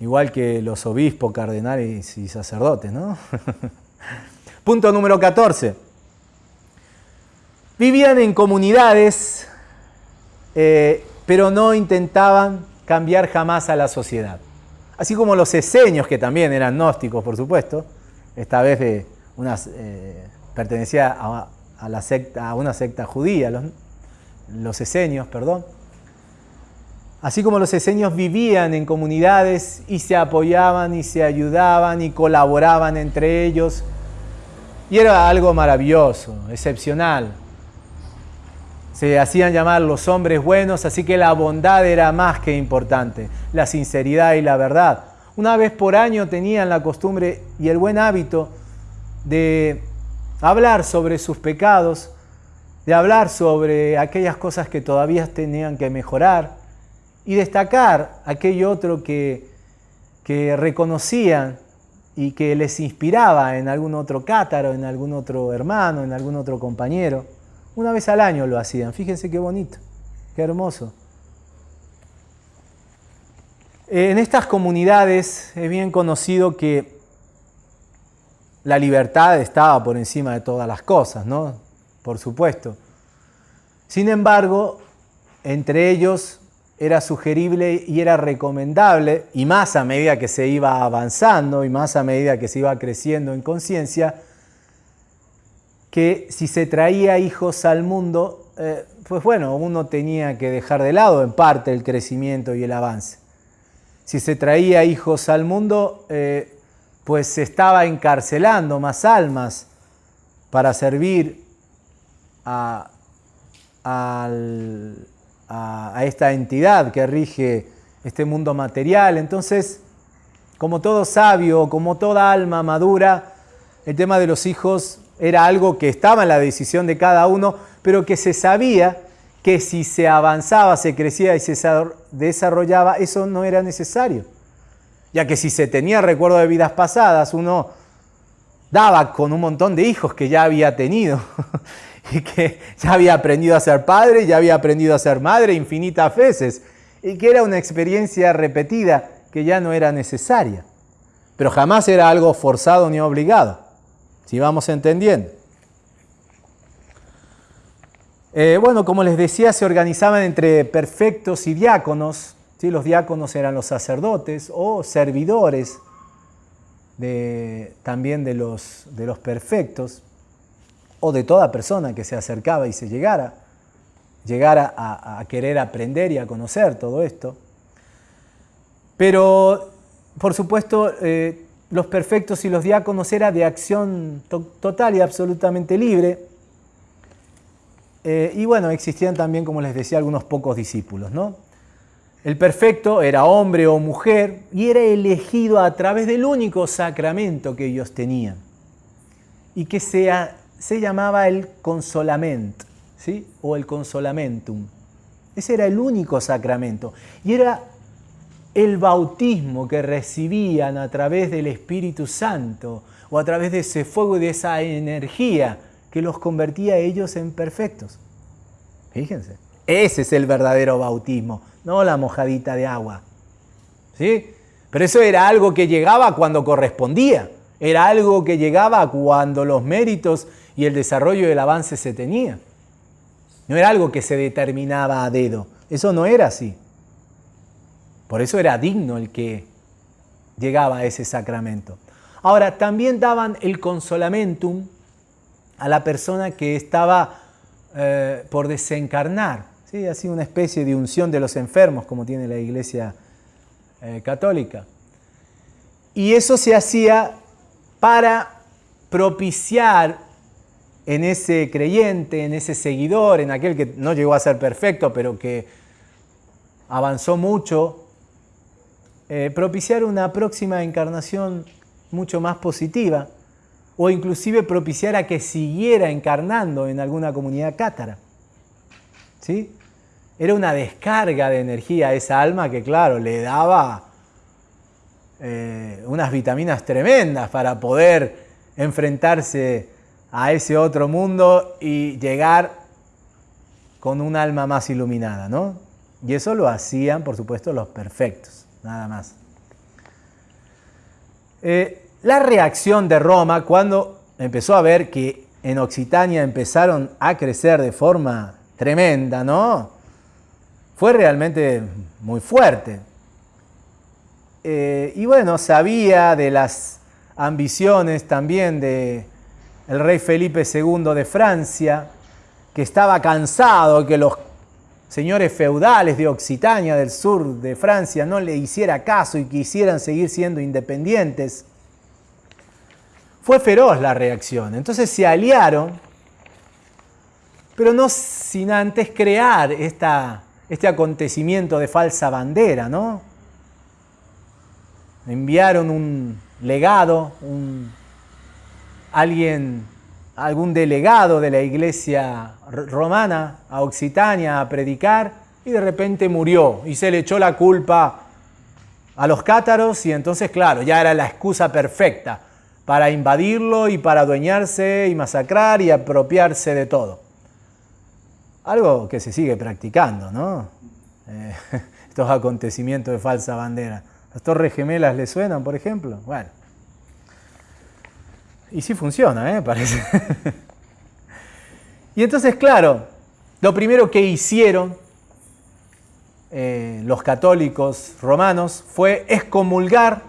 Igual que los obispos, cardenales y sacerdotes, ¿no? Punto número 14. Vivían en comunidades, eh, pero no intentaban cambiar jamás a la sociedad. Así como los eseños, que también eran gnósticos, por supuesto, esta vez de, eh, pertenecía a, una secta judía, los, los esenios, perdón. Así como los esenios vivían en comunidades y se apoyaban y se ayudaban y colaboraban entre ellos. Y era algo maravilloso, excepcional. Se hacían llamar los hombres buenos, así que la bondad era más que importante, la sinceridad y la verdad. Una vez por año tenían la costumbre y el buen hábito de hablar sobre sus pecados, de hablar sobre aquellas cosas que todavía tenían que mejorar y destacar aquello otro que, que reconocían y que les inspiraba en algún otro cátaro, en algún otro hermano, en algún otro compañero. Una vez al año lo hacían. Fíjense qué bonito, qué hermoso. En estas comunidades es bien conocido que la libertad estaba por encima de todas las cosas, ¿no? Por supuesto. Sin embargo, entre ellos era sugerible y era recomendable, y más a medida que se iba avanzando y más a medida que se iba creciendo en conciencia, que si se traía hijos al mundo, eh, pues bueno, uno tenía que dejar de lado en parte el crecimiento y el avance. Si se traía hijos al mundo, eh, pues se estaba encarcelando más almas para servir a, esta entidad que rige este mundo material. Entonces, como todo sabio, como toda alma madura, el tema de los hijos era algo que estaba en la decisión de cada uno, pero que se sabía que si se avanzaba, se crecía y se desarrollaba, eso no era necesario. Ya que si se tenía recuerdo de vidas pasadas, uno daba con un montón de hijos que ya había tenido y que ya había aprendido a ser padre, ya había aprendido a ser madre infinitas veces y que era una experiencia repetida que ya no era necesaria, pero jamás era algo forzado ni obligado, si vamos entendiendo. Eh, bueno, como les decía, se organizaban entre perfectos y diáconos, los diáconos eran los sacerdotes o servidores también de los, de los perfectos o de toda persona que se acercaba y se llegara, llegara a, querer aprender y a conocer todo esto. Pero, por supuesto, eh, los perfectos y los diáconos era de acción total y absolutamente libre. Eh, y bueno, existían también, como les decía, algunos pocos discípulos, ¿no? El perfecto era hombre o mujer y era elegido a través del único sacramento que ellos tenían y que se, se llamaba el consolament ¿sí? o el consolamentum. Ese era el único sacramento y era el bautismo que recibían a través del Espíritu Santo o a través de ese fuego y de esa energía que los convertía a ellos en perfectos. Fíjense, ese es el verdadero bautismo no la mojadita de agua. ¿Sí? Pero eso era algo que llegaba cuando correspondía, era algo que llegaba cuando los méritos y el desarrollo del avance se tenía. No era algo que se determinaba a dedo, eso no era así. Por eso era digno el que llegaba a ese sacramento. Ahora, también daban el consolamentum a la persona que estaba eh, por desencarnar, ¿sí? así una especie de unción de los enfermos, como tiene la Iglesia eh, católica. Y eso se hacía para propiciar en ese creyente, en ese seguidor, en aquel que no llegó a ser perfecto, pero que avanzó mucho, eh, propiciar una próxima encarnación mucho más positiva, o inclusive propiciar a que siguiera encarnando en alguna comunidad cátara. ¿Sí? Era una descarga de energía a esa alma que, claro, le daba eh, unas vitaminas tremendas para poder enfrentarse a ese otro mundo y llegar con un alma más iluminada, ¿no? Y eso lo hacían, por supuesto, los perfectos, nada más. Eh, la reacción de Roma cuando empezó a ver que en Occitania empezaron a crecer de forma tremenda, ¿no? Fue realmente muy fuerte. Eh, y bueno, sabía de las ambiciones también de rey Felipe II de Francia, que estaba cansado que los señores feudales de Occitania, del sur de Francia, no le hiciera caso y quisieran seguir siendo independientes. Fue feroz la reacción. Entonces se aliaron, pero no sin antes crear esta, este acontecimiento de falsa bandera, ¿no? Enviaron un legado, un, alguien, algún delegado de la iglesia romana a Occitania a predicar y de repente murió y se le echó la culpa a los cátaros y entonces, claro, ya era la excusa perfecta para invadirlo y para adueñarse y masacrar y apropiarse de todo. Algo que se sigue practicando, ¿no? Eh, estos acontecimientos de falsa bandera. ¿Las torres gemelas le suenan, por ejemplo? Bueno. Y sí funciona, ¿eh? Parece. Y entonces, claro, lo primero que hicieron eh, los católicos romanos fue excomulgar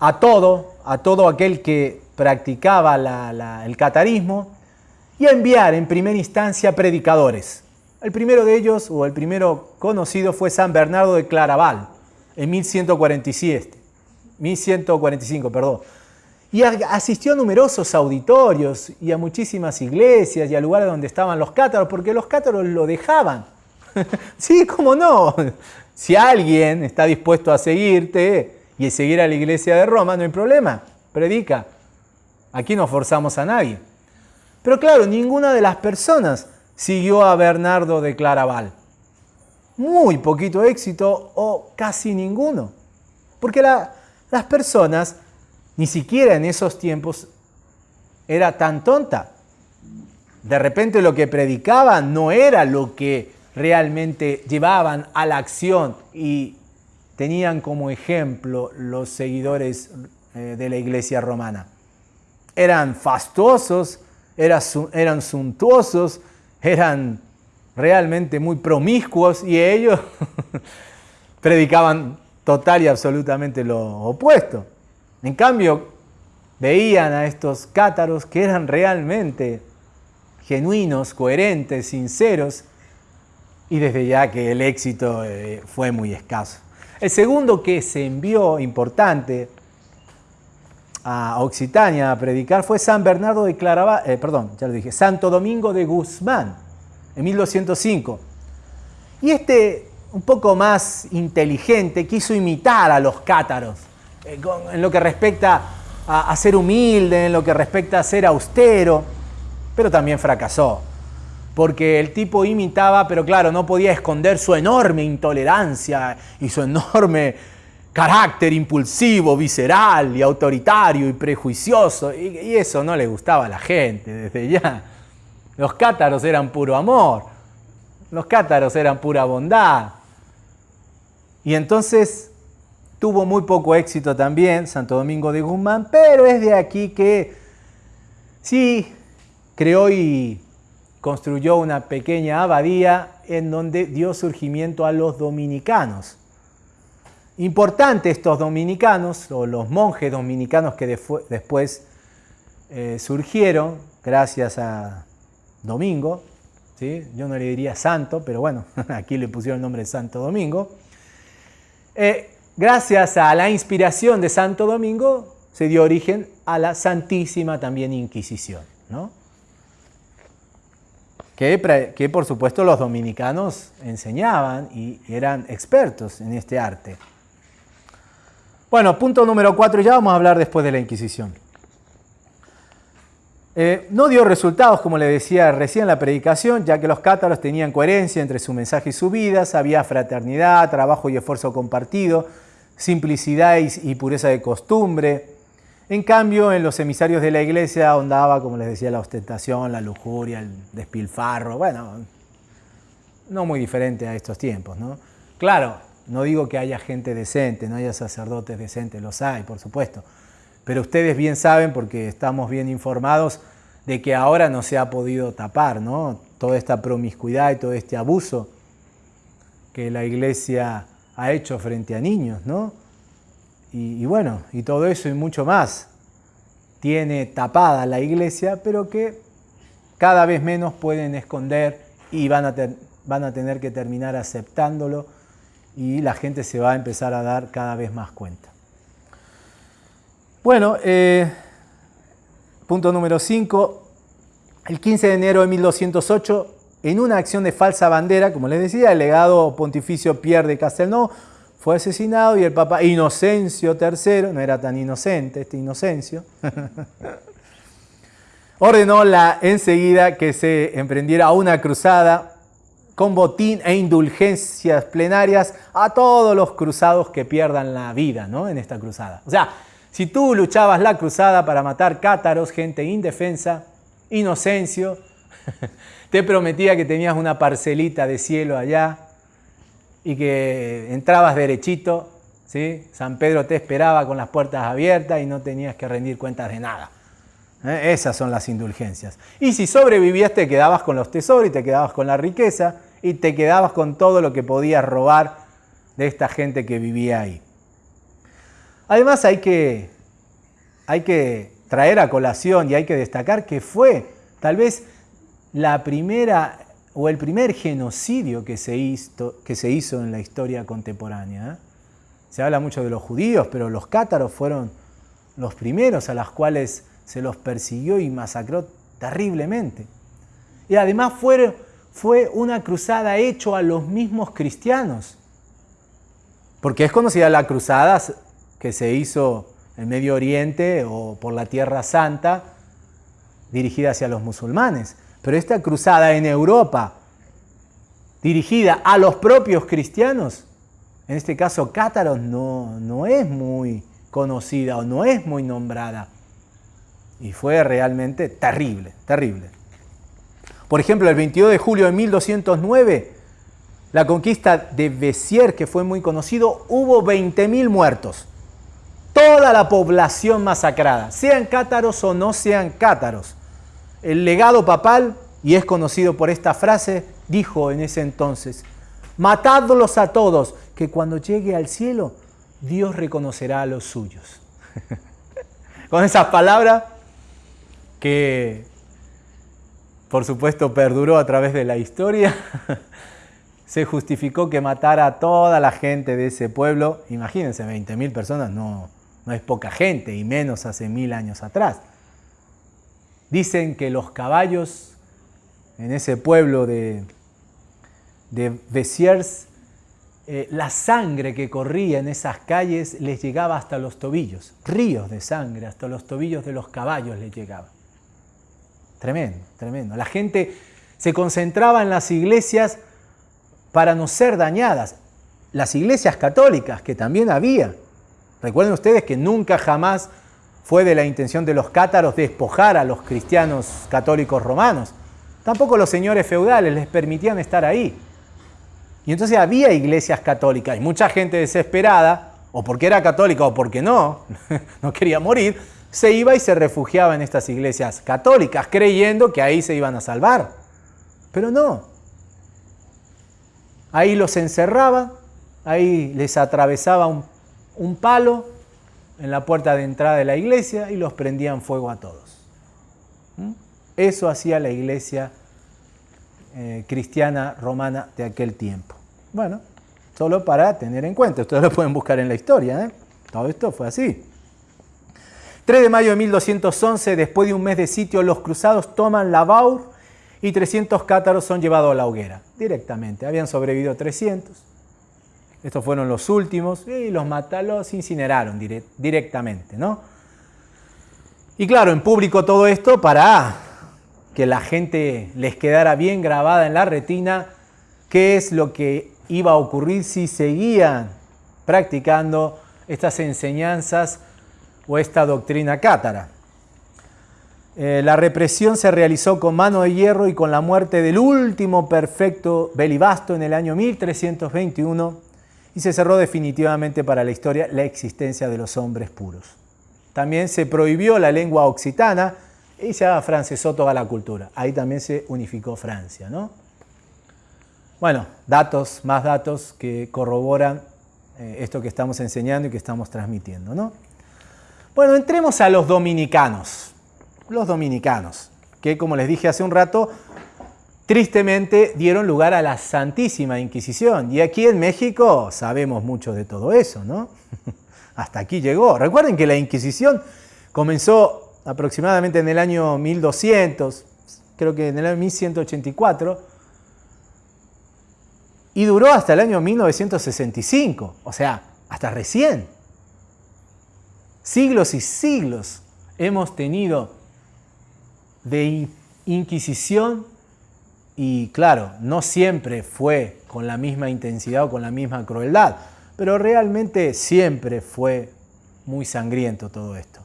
a todo, a todo aquel que practicaba el catarismo y enviar en primera instancia predicadores. El primero de ellos, o el primero conocido, fue San Bernardo de Claraval, en 1147, 1145, perdón. Y asistió a numerosos auditorios y a muchísimas iglesias y a lugares donde estaban los cátaros, porque los cátaros lo dejaban. sí, cómo no. Si alguien está dispuesto a seguirte, y seguir a la iglesia de Roma, no hay problema, predica. Aquí no forzamos a nadie. Pero claro, ninguna de las personas siguió a Bernardo de Claraval. Muy poquito éxito o casi ninguno. Porque las personas, ni siquiera en esos tiempos, era tan tonta. De repente lo que predicaban no era lo que realmente llevaban a la acción y tenían como ejemplo los seguidores eh, de la iglesia romana. Eran fastuosos, eran suntuosos, eran realmente muy promiscuos y ellos predicaban total y absolutamente lo opuesto. En cambio, veían a estos cátaros que eran realmente genuinos, coherentes, sinceros, y desde ya que el éxito eh, fue muy escaso. El segundo que se envió importante a Occitania a predicar fue San Bernardo de Claraval, eh, perdón, ya lo dije, Santo Domingo de Guzmán, en 1205. Y este, un poco más inteligente, quiso imitar a los cátaros en lo que respecta a ser humilde, en lo que respecta a ser austero, pero también fracasó porque el tipo imitaba, pero claro, no podía esconder su enorme intolerancia y su enorme carácter impulsivo, visceral y autoritario y prejuicioso, y, eso no le gustaba a la gente desde ya. Los cátaros eran puro amor, los cátaros eran pura bondad. Y entonces tuvo muy poco éxito también Santo Domingo de Guzmán, pero es de aquí que sí creó y construyó una pequeña abadía en donde dio surgimiento a los dominicanos. Importante estos dominicanos, o los monjes dominicanos que después eh, surgieron gracias a Domingo, ¿sí? yo no le diría santo, pero bueno, aquí le pusieron el nombre de Santo Domingo. Eh, gracias a la inspiración de Santo Domingo se dio origen a la Santísima también Inquisición, ¿no? que, por supuesto los dominicanos enseñaban y eran expertos en este arte. Bueno, punto número cuatro, ya vamos a hablar después de la Inquisición. Eh, no dio resultados, como le decía recién la predicación, ya que los cátaros tenían coherencia entre su mensaje y su vida, había fraternidad, trabajo y esfuerzo compartido, simplicidad y, pureza de costumbre. En cambio, en los emisarios de la iglesia ahondaba, como les decía, la ostentación, la lujuria, el despilfarro, bueno, no muy diferente a estos tiempos, ¿no? Claro, no digo que haya gente decente, no haya sacerdotes decentes, los hay, por supuesto. Pero ustedes bien saben, porque estamos bien informados, de que ahora no se ha podido tapar, ¿no? Toda esta promiscuidad y todo este abuso que la iglesia ha hecho frente a niños, ¿no? Y, bueno, y todo eso y mucho más tiene tapada la iglesia, pero que cada vez menos pueden esconder y van a, van a tener que terminar aceptándolo y la gente se va a empezar a dar cada vez más cuenta. Bueno, eh, punto número 5. El 15 de enero de 1208, en una acción de falsa bandera, como les decía, el legado pontificio Pierre de Castelnau fue asesinado y el Papa Inocencio III, no era tan inocente este Inocencio, ordenó la, enseguida que se emprendiera una cruzada con botín e indulgencias plenarias a todos los cruzados que pierdan la vida ¿no? en esta cruzada. O sea, si tú luchabas la cruzada para matar cátaros, gente indefensa, Inocencio, te prometía que tenías una parcelita de cielo allá y que entrabas derechito, ¿sí? San Pedro te esperaba con las puertas abiertas y no tenías que rendir cuentas de nada. ¿eh? Esas son las indulgencias. Y si sobrevivías te quedabas con los tesoros y te quedabas con la riqueza y te quedabas con todo lo que podías robar de esta gente que vivía ahí. Además hay que, hay que traer a colación y hay que destacar que fue tal vez la primera o el primer genocidio que se hizo, que se hizo en la historia contemporánea. ¿eh? Se habla mucho de los judíos, pero los cátaros fueron los primeros a los cuales se los persiguió y masacró terriblemente. Y además fueron fue una cruzada hecho a los mismos cristianos. Porque es conocida la cruzada que se hizo en Medio Oriente o por la Tierra Santa, dirigida hacia los musulmanes. Pero esta cruzada en Europa, dirigida a los propios cristianos, en este caso cátaros, no, no es muy conocida o no es muy nombrada. Y fue realmente terrible, terrible. Por ejemplo, el 22 de julio de 1209, la conquista de Bessier, que fue muy conocido, hubo 20.000 muertos. Toda la población masacrada, sean cátaros o no sean cátaros. El legado papal, y es conocido por esta frase, dijo en ese entonces, matadlos a todos, que cuando llegue al cielo, Dios reconocerá a los suyos. Con esas palabras que por supuesto perduró a través de la historia, se justificó que matara a toda la gente de ese pueblo. Imagínense, 20.000 personas no, no es poca gente, y menos hace mil años atrás. Dicen que los caballos en ese pueblo de, de Bessiers, eh, la sangre que corría en esas calles les llegaba hasta los tobillos, ríos de sangre, hasta los tobillos de los caballos les llegaba. Tremendo, tremendo. La gente se concentraba en las iglesias para no ser dañadas. Las iglesias católicas, que también había. Recuerden ustedes que nunca jamás fue de la intención de los cátaros despojar a los cristianos católicos romanos. Tampoco los señores feudales les permitían estar ahí. Y entonces había iglesias católicas y mucha gente desesperada, o porque era católica o porque no, no quería morir, se iba y se refugiaba en estas iglesias católicas, creyendo que ahí se iban a salvar. Pero no. Ahí los encerraba ahí les atravesaba un, palo en la puerta de entrada de la iglesia y los prendían fuego a todos. ¿Mm? Eso hacía la iglesia eh, cristiana romana de aquel tiempo. Bueno, solo para tener en cuenta, ustedes lo pueden buscar en la historia, ¿eh? todo esto fue así. 3 de mayo de 1211, después de un mes de sitio, los cruzados toman la Baur y 300 cátaros son llevados a la hoguera, directamente. Habían sobrevivido 300. Estos fueron los últimos y los matalos incineraron directamente, ¿no? Y claro, en público todo esto para que la gente les quedara bien grabada en la retina qué es lo que iba a ocurrir si seguían practicando estas enseñanzas o esta doctrina cátara. Eh, la represión se realizó con mano de hierro y con la muerte del último perfecto Belibasto en el año 1321 y se cerró definitivamente para la historia la existencia de los hombres puros. También se prohibió la lengua occitana y se afrancesó toda la cultura. Ahí también se unificó Francia. ¿no? Bueno, datos, más datos que corroboran eh, esto que estamos enseñando y que estamos transmitiendo. ¿no? Bueno, entremos a los dominicanos. Los dominicanos, que como les dije hace un rato, tristemente dieron lugar a la Santísima Inquisición. Y aquí en México sabemos mucho de todo eso, ¿no? Hasta aquí llegó. Recuerden que la Inquisición comenzó aproximadamente en el año 1200, creo que en el año 1184, y duró hasta el año 1965, o sea, hasta recién. Siglos y siglos hemos tenido de Inquisición y claro, no siempre fue con la misma intensidad o con la misma crueldad, pero realmente siempre fue muy sangriento todo esto.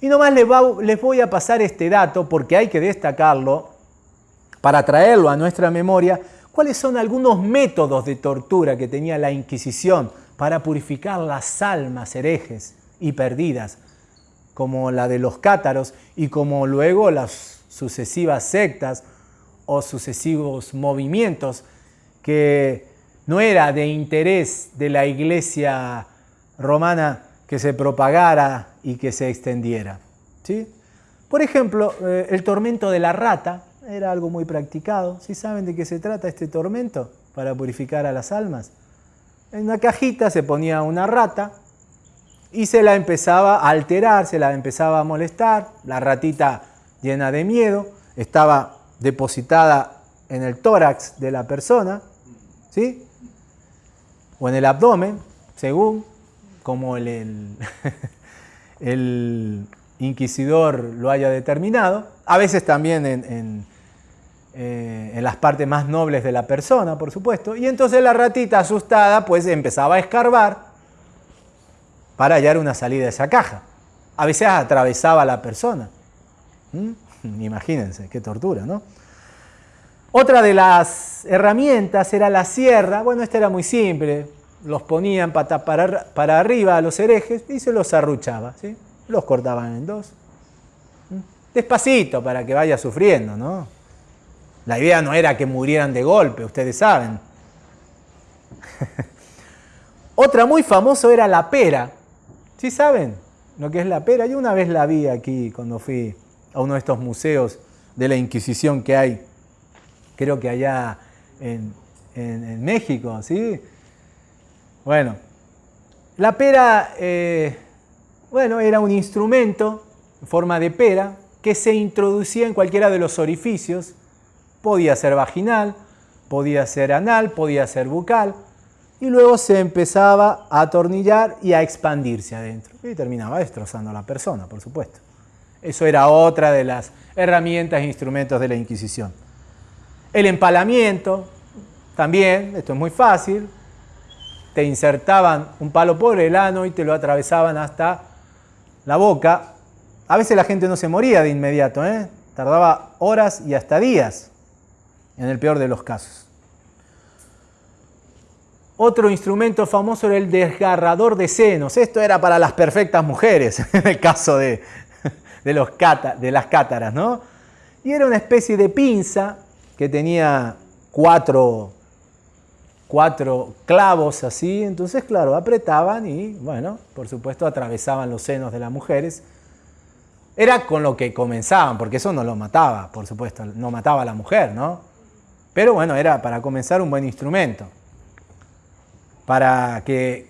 Y nomás les, voy a pasar este dato porque hay que destacarlo para traerlo a nuestra memoria, cuáles son algunos métodos de tortura que tenía la Inquisición para purificar las almas herejes y perdidas, como la de los cátaros y como luego las sucesivas sectas o sucesivos movimientos que no era de interés de la iglesia romana que se propagara y que se extendiera. ¿sí? Por ejemplo, eh, el tormento de la rata era algo muy practicado. ¿Sí saben de qué se trata este tormento para purificar a las almas? En una cajita se ponía una rata y se la empezaba a alterar, se la empezaba a molestar, la ratita llena de miedo, estaba depositada en el tórax de la persona, ¿sí? O en el abdomen, según como el, inquisidor lo haya determinado, a veces también en, eh, en, las partes más nobles de la persona, por supuesto, y entonces la ratita asustada pues empezaba a escarbar para hallar una salida de esa caja. A veces atravesaba a la persona. Imagínense, qué tortura, ¿no? Otra de las herramientas era la sierra. Bueno, esta era muy simple. Los ponían para, para, arriba a los herejes y se los arruchaba. ¿sí? Los cortaban en dos. Despacito para que vaya sufriendo, ¿no? La idea no era que murieran de golpe, ustedes saben. Otra muy famosa era la pera. ¿Sí saben lo que es la pera? Yo una vez la vi aquí cuando fui a uno de estos museos de la Inquisición que hay, creo que allá en, México, ¿sí? Bueno, la pera, eh, bueno, era un instrumento en forma de pera que se introducía en cualquiera de los orificios, podía ser vaginal, podía ser anal, podía ser bucal, y luego se empezaba a atornillar y a expandirse adentro, y terminaba destrozando a la persona, por supuesto. Eso era otra de las herramientas e instrumentos de la Inquisición. El empalamiento, también, esto es muy fácil, te insertaban un palo por el ano y te lo atravesaban hasta la boca. A veces la gente no se moría de inmediato, ¿eh? tardaba horas y hasta días, en el peor de los casos. Otro instrumento famoso era el desgarrador de senos. Esto era para las perfectas mujeres, en el caso de, de, los de las cátaras, ¿no? Y era una especie de pinza que tenía cuatro, cuatro clavos así, entonces claro, apretaban y bueno, por supuesto atravesaban los senos de las mujeres. Era con lo que comenzaban, porque eso no lo mataba, por supuesto, no mataba a la mujer, ¿no? Pero bueno, era para comenzar un buen instrumento, para que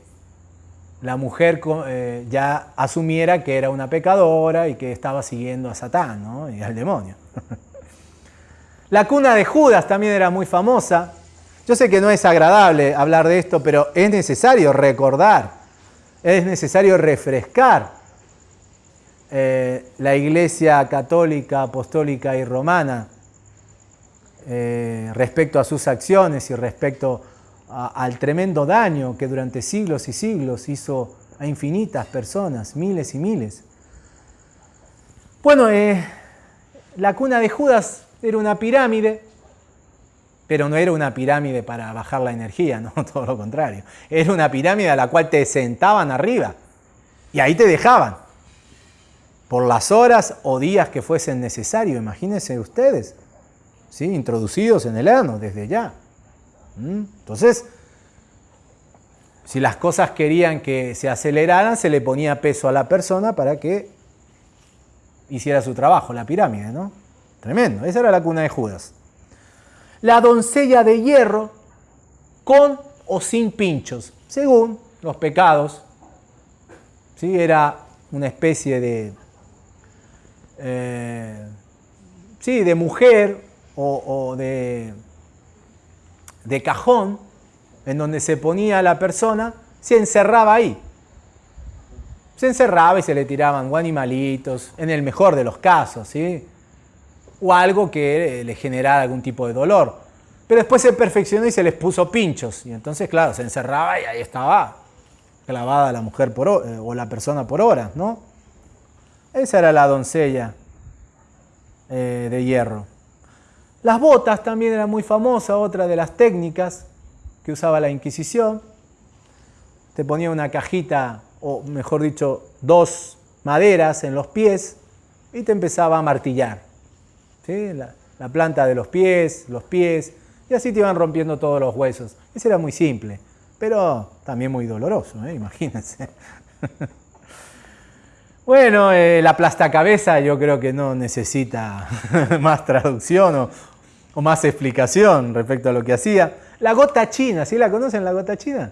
la mujer eh, ya asumiera que era una pecadora y que estaba siguiendo a Satán ¿no? y al demonio. la cuna de Judas también era muy famosa, yo sé que no es agradable hablar de esto, pero es necesario recordar, es necesario refrescar eh, la Iglesia católica, apostólica y romana eh, respecto a sus acciones y respecto al tremendo daño que durante siglos y siglos hizo a infinitas personas, miles y miles. Bueno, eh, la cuna de Judas era una pirámide pero no era una pirámide para bajar la energía, no, todo lo contrario. Era una pirámide a la cual te sentaban arriba y ahí te dejaban. Por las horas o días que fuesen necesarios, imagínense ustedes, ¿sí? introducidos en el ano desde ya. ¿Mm? Entonces, si las cosas querían que se aceleraran, se le ponía peso a la persona para que hiciera su trabajo, la pirámide, ¿no? Tremendo, esa era la cuna de Judas la doncella de hierro con o sin pinchos, según los pecados. ¿sí? Era una especie de, eh, sí, de mujer o, de, de cajón en donde se ponía la persona, se encerraba ahí. Se encerraba y se le tiraban animalitos, en el mejor de los casos, ¿sí? o algo que le generara algún tipo de dolor. Pero después se perfeccionó y se les puso pinchos. Y entonces, claro, se encerraba y ahí estaba clavada la mujer por, eh, o la persona por horas, ¿no? Esa era la doncella eh, de hierro. Las botas también eran muy famosas, otra de las técnicas que usaba la Inquisición. Te ponía una cajita, o mejor dicho, dos maderas en los pies y te empezaba a martillar la, planta de los pies, los pies, y así te iban rompiendo todos los huesos. Ese era muy simple, pero también muy doloroso, ¿eh? imagínense. bueno, eh, la plastacabeza yo creo que no necesita más traducción o, más explicación respecto a lo que hacía. La gota china, ¿sí la conocen la gota china?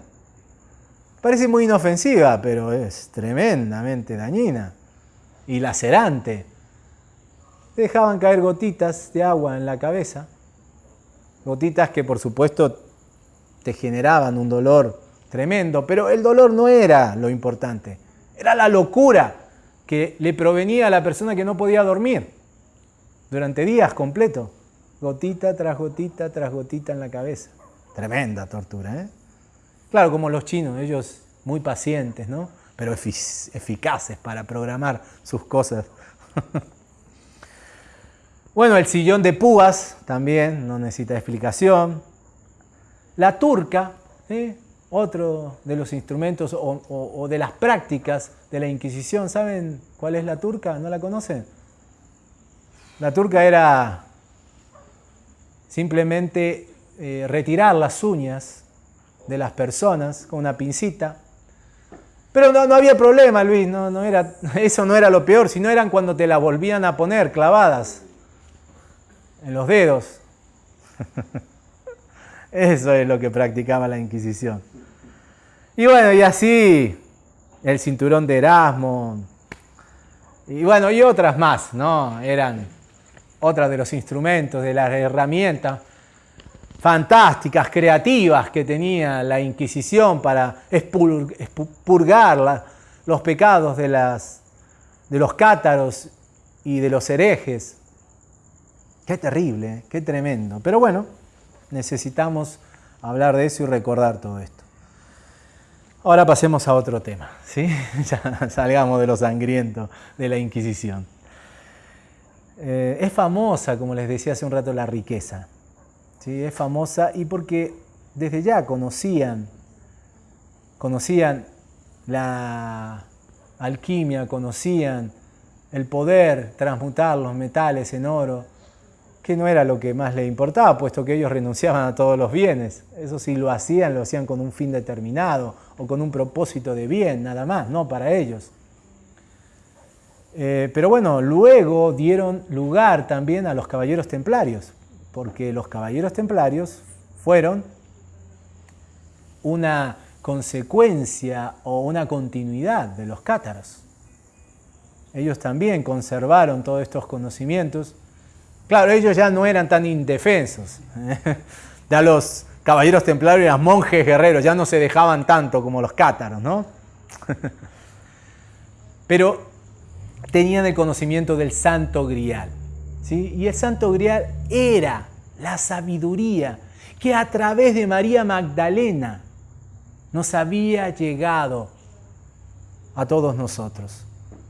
Parece muy inofensiva, pero es tremendamente dañina. Y lacerante. Dejaban caer gotitas de agua en la cabeza, gotitas que por supuesto te generaban un dolor tremendo, pero el dolor no era lo importante, era la locura que le provenía a la persona que no podía dormir durante días completos, gotita tras gotita tras gotita en la cabeza. Tremenda tortura, ¿eh? Claro, como los chinos, ellos muy pacientes, ¿no? Pero eficaces para programar sus cosas. Bueno, el sillón de púas también no necesita explicación. La turca, otro de los instrumentos o, de las prácticas de la Inquisición. ¿Saben cuál es la turca? ¿No la conocen? La turca era simplemente eh, retirar las uñas de las personas con una pincita. Pero no, había problema, Luis, no, no era, eso no era lo peor, sino eran cuando te la volvían a poner clavadas en los dedos. Eso es lo que practicaba la Inquisición. Y bueno, y así el cinturón de Erasmo. Y bueno, y otras más, ¿no? Eran otras de los instrumentos, de las herramientas fantásticas, creativas que tenía la Inquisición para expurgar los pecados de, las, de los cátaros y de los herejes. Qué terrible, qué tremendo. Pero bueno, necesitamos hablar de eso y recordar todo esto. Ahora pasemos a otro tema, ¿sí? ya salgamos de lo sangriento de la Inquisición. Eh, es famosa, como les decía hace un rato, la riqueza. ¿sí? Es famosa y porque desde ya conocían, conocían la alquimia, conocían el poder transmutar los metales en oro, que no era lo que más le importaba, puesto que ellos renunciaban a todos los bienes. Eso sí lo hacían, lo hacían con un fin determinado o con un propósito de bien, nada más, no para ellos. Eh, pero bueno, luego dieron lugar también a los caballeros templarios, porque los caballeros templarios fueron una consecuencia o una continuidad de los cátaros. Ellos también conservaron todos estos conocimientos. Claro, ellos ya no eran tan indefensos. Ya los caballeros templarios eran monjes guerreros, ya no se dejaban tanto como los cátaros, ¿no? Pero tenían el conocimiento del santo grial. ¿sí? Y el santo grial era la sabiduría que a través de María Magdalena nos había llegado a todos nosotros.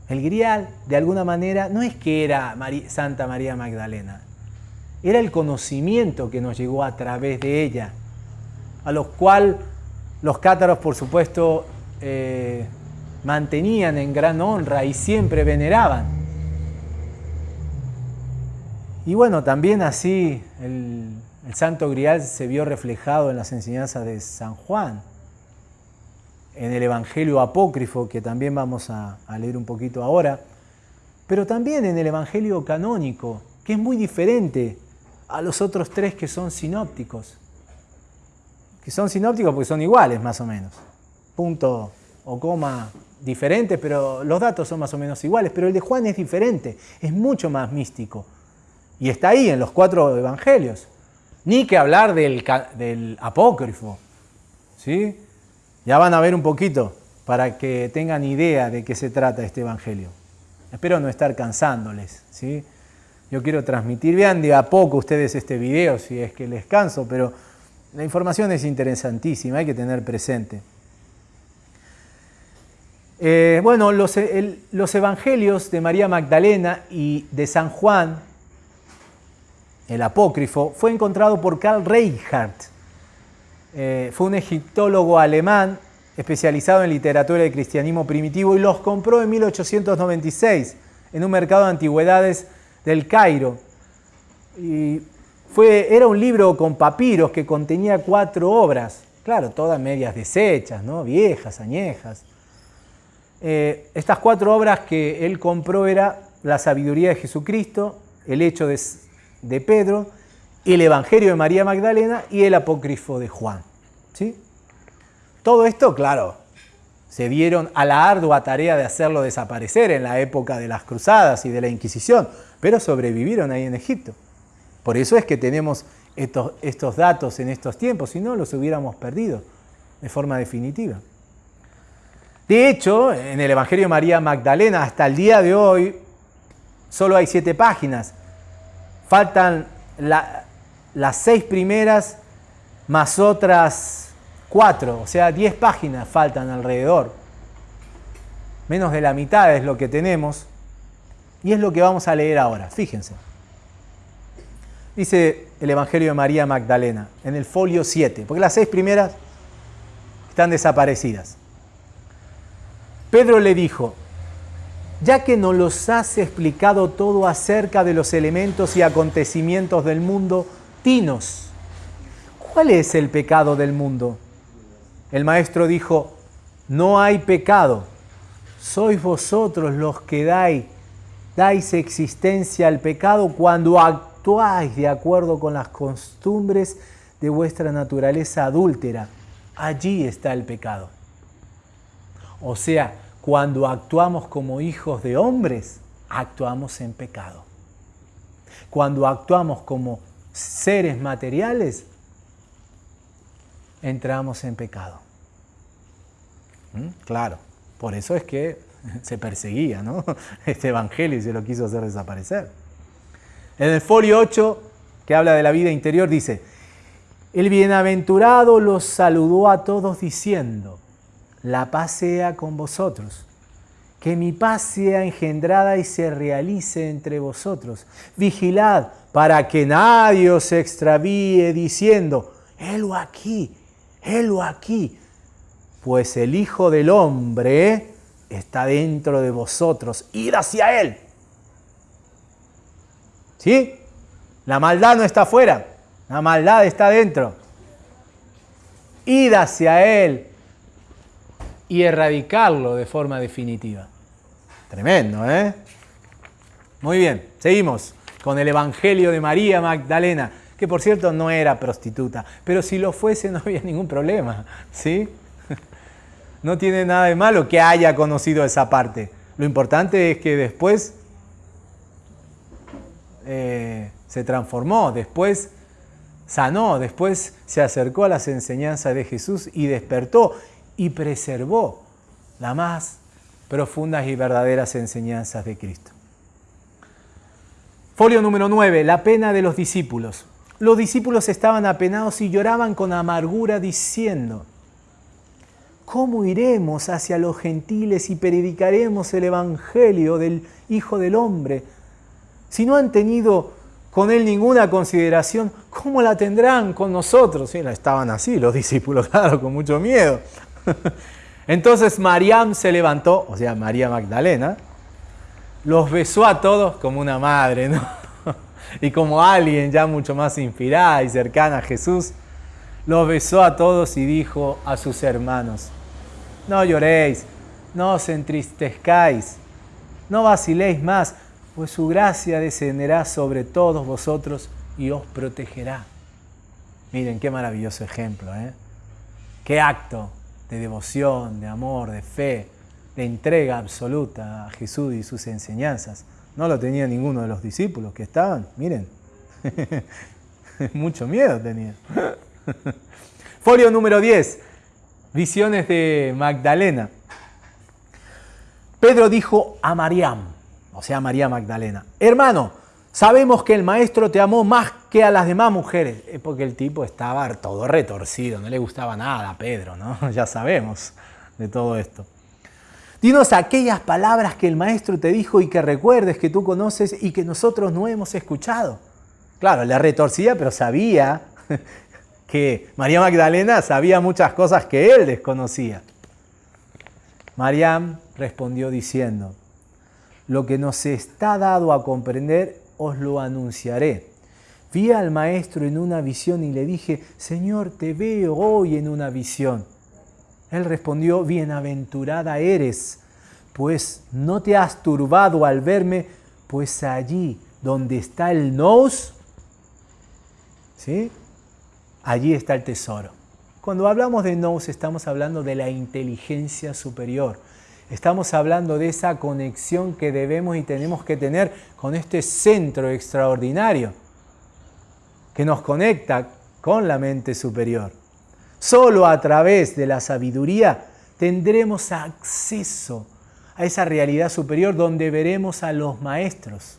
El grial, de alguna manera, no es que era Santa María Magdalena, era el conocimiento que nos llegó a través de ella, a los cual los cátaros, por supuesto, eh, mantenían en gran honra y siempre veneraban. Y bueno, también así el, Santo Grial se vio reflejado en las enseñanzas de San Juan, en el Evangelio apócrifo, que también vamos a, leer un poquito ahora, pero también en el Evangelio canónico, que es muy diferente a los otros tres que son sinópticos. Que son sinópticos porque son iguales más o menos. Punto o coma diferentes, pero los datos son más o menos iguales. Pero el de Juan es diferente, es mucho más místico. Y está ahí en los cuatro evangelios. Ni que hablar del, del apócrifo. ¿sí? Ya van a ver un poquito para que tengan idea de qué se trata este evangelio. Espero no estar cansándoles. ¿sí? Yo quiero transmitir, vean de a poco ustedes este video si es que les canso, pero la información es interesantísima, hay que tener presente. Eh, bueno, los, evangelios de María Magdalena y de San Juan, el apócrifo, fue encontrado por Karl Reichardt. Eh, fue un egiptólogo alemán especializado en literatura de cristianismo primitivo y los compró en 1896 en un mercado de antigüedades del Cairo. Y fue, era un libro con papiros que contenía cuatro obras, claro, todas medias deshechas, ¿no? viejas, añejas. Eh, estas cuatro obras que él compró era La sabiduría de Jesucristo, El hecho de, de Pedro, el Evangelio de María Magdalena y el Apócrifo de Juan. ¿sí? Todo esto, claro, se dieron a la ardua tarea de hacerlo desaparecer en la época de las cruzadas y de la Inquisición, pero sobrevivieron ahí en Egipto. Por eso es que tenemos estos, estos datos en estos tiempos, si no los hubiéramos perdido de forma definitiva. De hecho, en el Evangelio de María Magdalena, hasta el día de hoy, solo hay siete páginas. Faltan las seis primeras más otras cuatro, o sea, diez páginas faltan alrededor. Menos de la mitad es lo que tenemos y es lo que vamos a leer ahora. Fíjense. Dice el Evangelio de María Magdalena en el folio 7, porque las seis primeras están desaparecidas. Pedro le dijo, ya que nos los has explicado todo acerca de los elementos y acontecimientos del mundo, ¿cuál es el pecado del mundo? El maestro dijo, no hay pecado, sois vosotros los que dais, dais existencia al pecado cuando actuáis de acuerdo con las costumbres de vuestra naturaleza adúltera. Allí está el pecado. O sea, cuando actuamos como hijos de hombres, actuamos en pecado. Cuando actuamos como seres materiales, entramos en pecado. ¿Mm? Claro, por eso es que se perseguía este evangelio y se lo quiso hacer desaparecer. En el folio 8, que habla de la vida interior, dice, el bienaventurado los saludó a todos diciendo, la paz sea con vosotros. Que mi paz sea engendrada y se realice entre vosotros. Vigilad para que nadie os extravíe diciendo, helo aquí, helo aquí. Pues el Hijo del Hombre está dentro de vosotros. Id hacia Él. ¿Sí? La maldad no está afuera, la maldad está dentro. Id hacia Él y erradicarlo de forma definitiva. Tremendo, ¿eh? Muy bien, seguimos con el Evangelio de María Magdalena, que por cierto no era prostituta, pero si lo fuese no había ningún problema, ¿sí? No tiene nada de malo que haya conocido esa parte. Lo importante es que después eh, se transformó, después sanó, después se acercó a las enseñanzas de Jesús y despertó y preservó las más profundas y verdaderas enseñanzas de Cristo. Folio número 9, la pena de los discípulos. Los discípulos estaban apenados y lloraban con amargura diciendo, ¿cómo iremos hacia los gentiles y predicaremos el Evangelio del Hijo del Hombre? Si no han tenido con él ninguna consideración, ¿cómo la tendrán con nosotros? Sí, estaban así los discípulos, claro, con mucho miedo. Entonces Mariam se levantó, o sea, María Magdalena, los besó a todos como una madre. Y como alguien ya mucho más inspirada y cercana a Jesús, los besó a todos y dijo a sus hermanos, no lloréis, no os entristezcáis, no vaciléis más, pues su gracia descenderá sobre todos vosotros y os protegerá. Miren qué maravilloso ejemplo, ¿eh? Qué acto de devoción, de amor, de fe, de entrega absoluta a Jesús y sus enseñanzas. No lo tenía ninguno de los discípulos que estaban, miren. Mucho miedo tenía. Folio número 10. Visiones de Magdalena. Pedro dijo a Mariam, o sea, María Magdalena, hermano, sabemos que el maestro te amó más que a las demás mujeres. Es porque el tipo estaba todo retorcido, no le gustaba nada a Pedro, ¿no? Ya sabemos de todo esto. Dinos aquellas palabras que el maestro te dijo y que recuerdes que tú conoces y que nosotros no hemos escuchado. Claro, le retorcía, pero sabía que María Magdalena sabía muchas cosas que él desconocía. Mariam respondió diciendo, lo que nos está dado a comprender os lo anunciaré. Vi al maestro en una visión y le dije, Señor, te veo hoy en una visión. Él respondió, bienaventurada eres, pues no te has turbado al verme, pues allí donde está el nos, ¿sí? allí está el tesoro. Cuando hablamos de nous estamos hablando de la inteligencia superior. Estamos hablando de esa conexión que debemos y tenemos que tener con este centro extraordinario que nos conecta con la mente superior. Solo a través de la sabiduría tendremos acceso a esa realidad superior donde veremos a los maestros.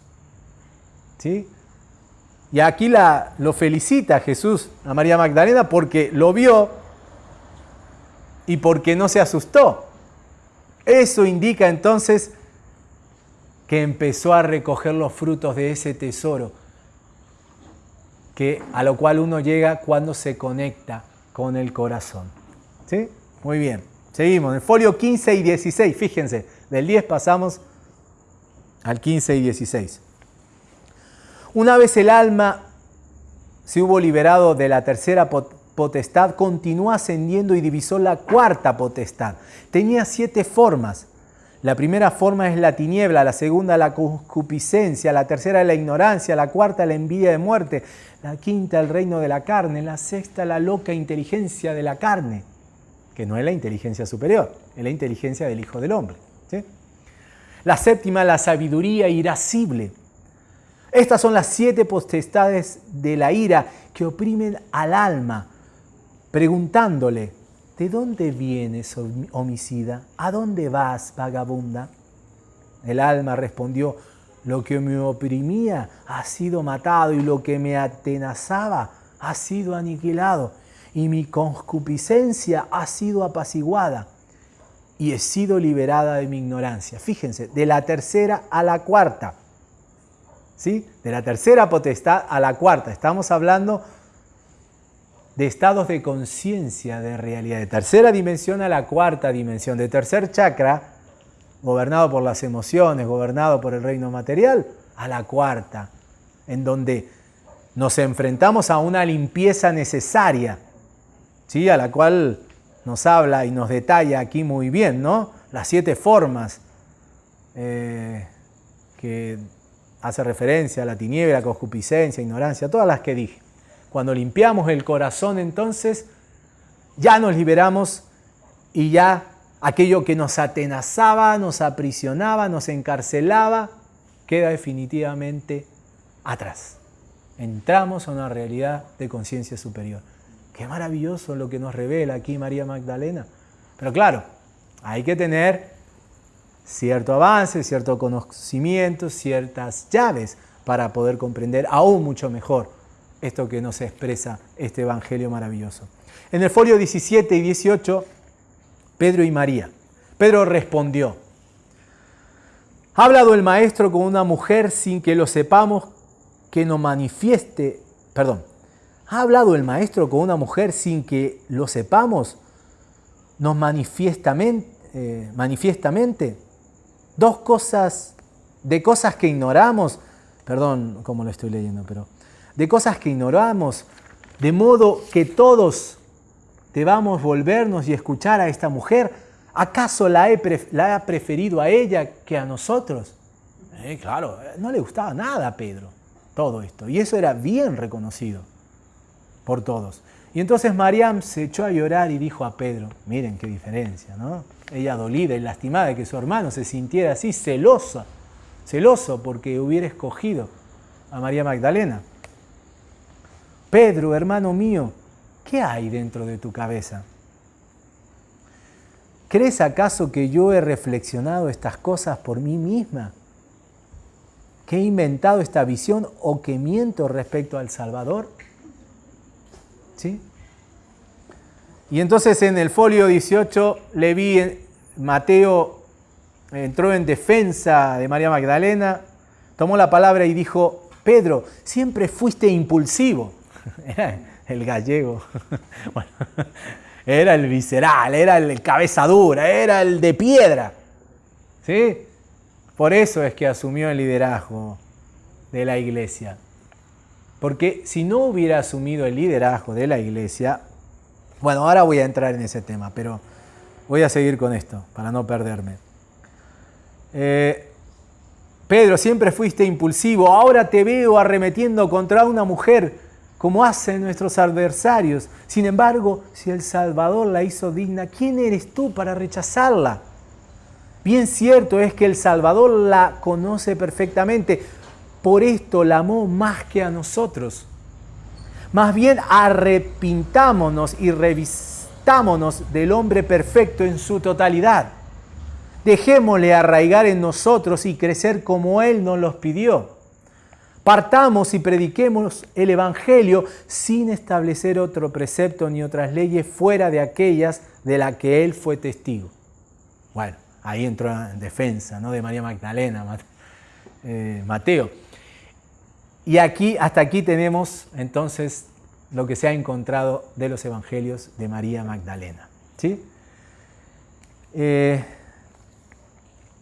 ¿Sí? Y aquí lo felicita Jesús a María Magdalena porque lo vio y porque no se asustó. Eso indica entonces que empezó a recoger los frutos de ese tesoro, que, a lo cual uno llega cuando se conecta con el corazón. ¿Sí? Muy bien. Seguimos. En el folio 15 y 16, fíjense, del 10 pasamos al 15 y 16. Una vez el alma se hubo liberado de la tercera potestad, continuó ascendiendo y divisó la cuarta potestad. Tenía siete formas. La primera forma es la tiniebla, la segunda la concupiscencia, la tercera la ignorancia, la cuarta la envidia de muerte, la quinta el reino de la carne, la sexta la loca inteligencia de la carne, que no es la inteligencia superior, es la inteligencia del Hijo del Hombre. La séptima la sabiduría irascible, estas son las siete potestades de la ira que oprimen al alma, preguntándole, ¿de dónde vienes, homicida? ¿A dónde vas, vagabunda? El alma respondió, lo que me oprimía ha sido matado y lo que me atenazaba ha sido aniquilado y mi concupiscencia ha sido apaciguada y he sido liberada de mi ignorancia. Fíjense, de la tercera a la cuarta. De la tercera potestad a la cuarta. Estamos hablando de estados de conciencia de realidad, de tercera dimensión a la cuarta dimensión, de tercer chakra, gobernado por las emociones, gobernado por el reino material, a la cuarta, en donde nos enfrentamos a una limpieza necesaria, ¿sí? a la cual nos habla y nos detalla aquí muy bien, ¿no? Las siete formas eh, que hace referencia a la tiniebla, concupiscencia, ignorancia, todas las que dije. Cuando limpiamos el corazón, entonces, ya nos liberamos y ya aquello que nos atenazaba, nos aprisionaba, nos encarcelaba, queda definitivamente atrás. Entramos a una realidad de conciencia superior. Qué maravilloso lo que nos revela aquí María Magdalena. Pero claro, hay que tener cierto avance, cierto conocimiento, ciertas llaves para poder comprender aún mucho mejor esto que nos expresa este Evangelio maravilloso. En el folio 17 y 18, Pedro y María. Pedro respondió, ¿ha hablado el maestro con una mujer sin que lo sepamos que nos manifieste, perdón, ¿ha hablado el maestro con una mujer sin que lo sepamos nos manifiestamente, eh, manifiestamente? Dos cosas, de cosas que ignoramos, perdón cómo lo estoy leyendo, pero de cosas que ignoramos, de modo que todos debamos volvernos y escuchar a esta mujer. ¿Acaso la, la ha preferido a ella que a nosotros? Eh, claro, no le gustaba nada a Pedro todo esto. Y eso era bien reconocido por todos. Y entonces Mariam se echó a llorar y dijo a Pedro, miren qué diferencia, ¿no? ella dolida y lastimada de que su hermano se sintiera así, celosa, celoso porque hubiera escogido a María Magdalena. Pedro, hermano mío, ¿qué hay dentro de tu cabeza? ¿Crees acaso que yo he reflexionado estas cosas por mí misma? ¿Que he inventado esta visión o que miento respecto al Salvador? ¿Sí? Y entonces en el folio 18 le vi, Mateo entró en defensa de María Magdalena, tomó la palabra y dijo, Pedro, siempre fuiste impulsivo. Era el gallego. era el visceral, era el cabeza dura, era el de piedra. ¿Sí? Por eso es que asumió el liderazgo de la iglesia. Porque si no hubiera asumido el liderazgo de la iglesia, bueno, ahora voy a entrar en ese tema, pero voy a seguir con esto para no perderme. Eh, Pedro, siempre fuiste impulsivo, ahora te veo arremetiendo contra una mujer como hacen nuestros adversarios. Sin embargo, si el Salvador la hizo digna, ¿quién eres tú para rechazarla? Bien cierto es que el Salvador la conoce perfectamente, por esto la amó más que a nosotros. Más bien arrepintámonos y revistámonos del hombre perfecto en su totalidad. Dejémosle arraigar en nosotros y crecer como Él nos los pidió. Partamos y prediquemos el Evangelio sin establecer otro precepto ni otras leyes fuera de aquellas de las que Él fue testigo. Bueno, ahí entró en defensa ¿no? de María Magdalena, eh, Mateo. Y aquí, hasta aquí tenemos entonces lo que se ha encontrado de los evangelios de María Magdalena. ¿sí? Eh,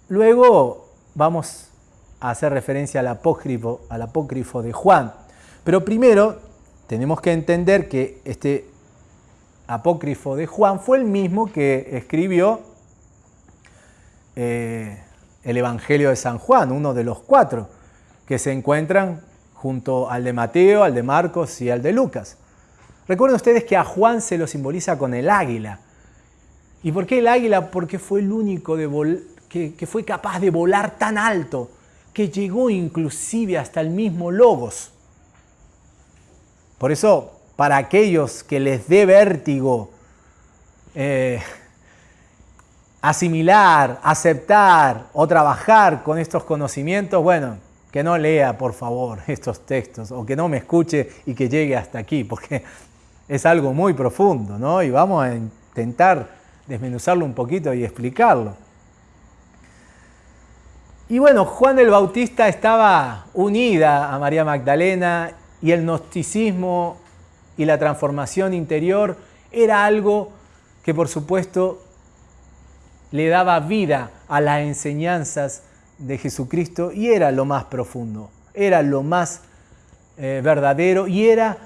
luego vamos a hacer referencia al apócrifo, al apócrifo de Juan. Pero primero tenemos que entender que este apócrifo de Juan fue el mismo que escribió eh, el Evangelio de San Juan, uno de los cuatro que se encuentran junto al de Mateo, al de Marcos y al de Lucas. Recuerden ustedes que a Juan se lo simboliza con el águila. ¿Y por qué el águila? Porque fue el único que, que fue capaz de volar tan alto, que llegó inclusive hasta el mismo Logos. Por eso, para aquellos que les dé vértigo eh, asimilar, aceptar o trabajar con estos conocimientos, bueno, que no lea, por favor, estos textos o que no me escuche y que llegue hasta aquí, porque es algo muy profundo, ¿no? Y vamos a intentar desmenuzarlo un poquito y explicarlo. Y bueno, Juan el Bautista estaba unida a María Magdalena y el gnosticismo y la transformación interior era algo que por supuesto le daba vida a las enseñanzas de Jesucristo y era lo más profundo, era lo más eh, verdadero y era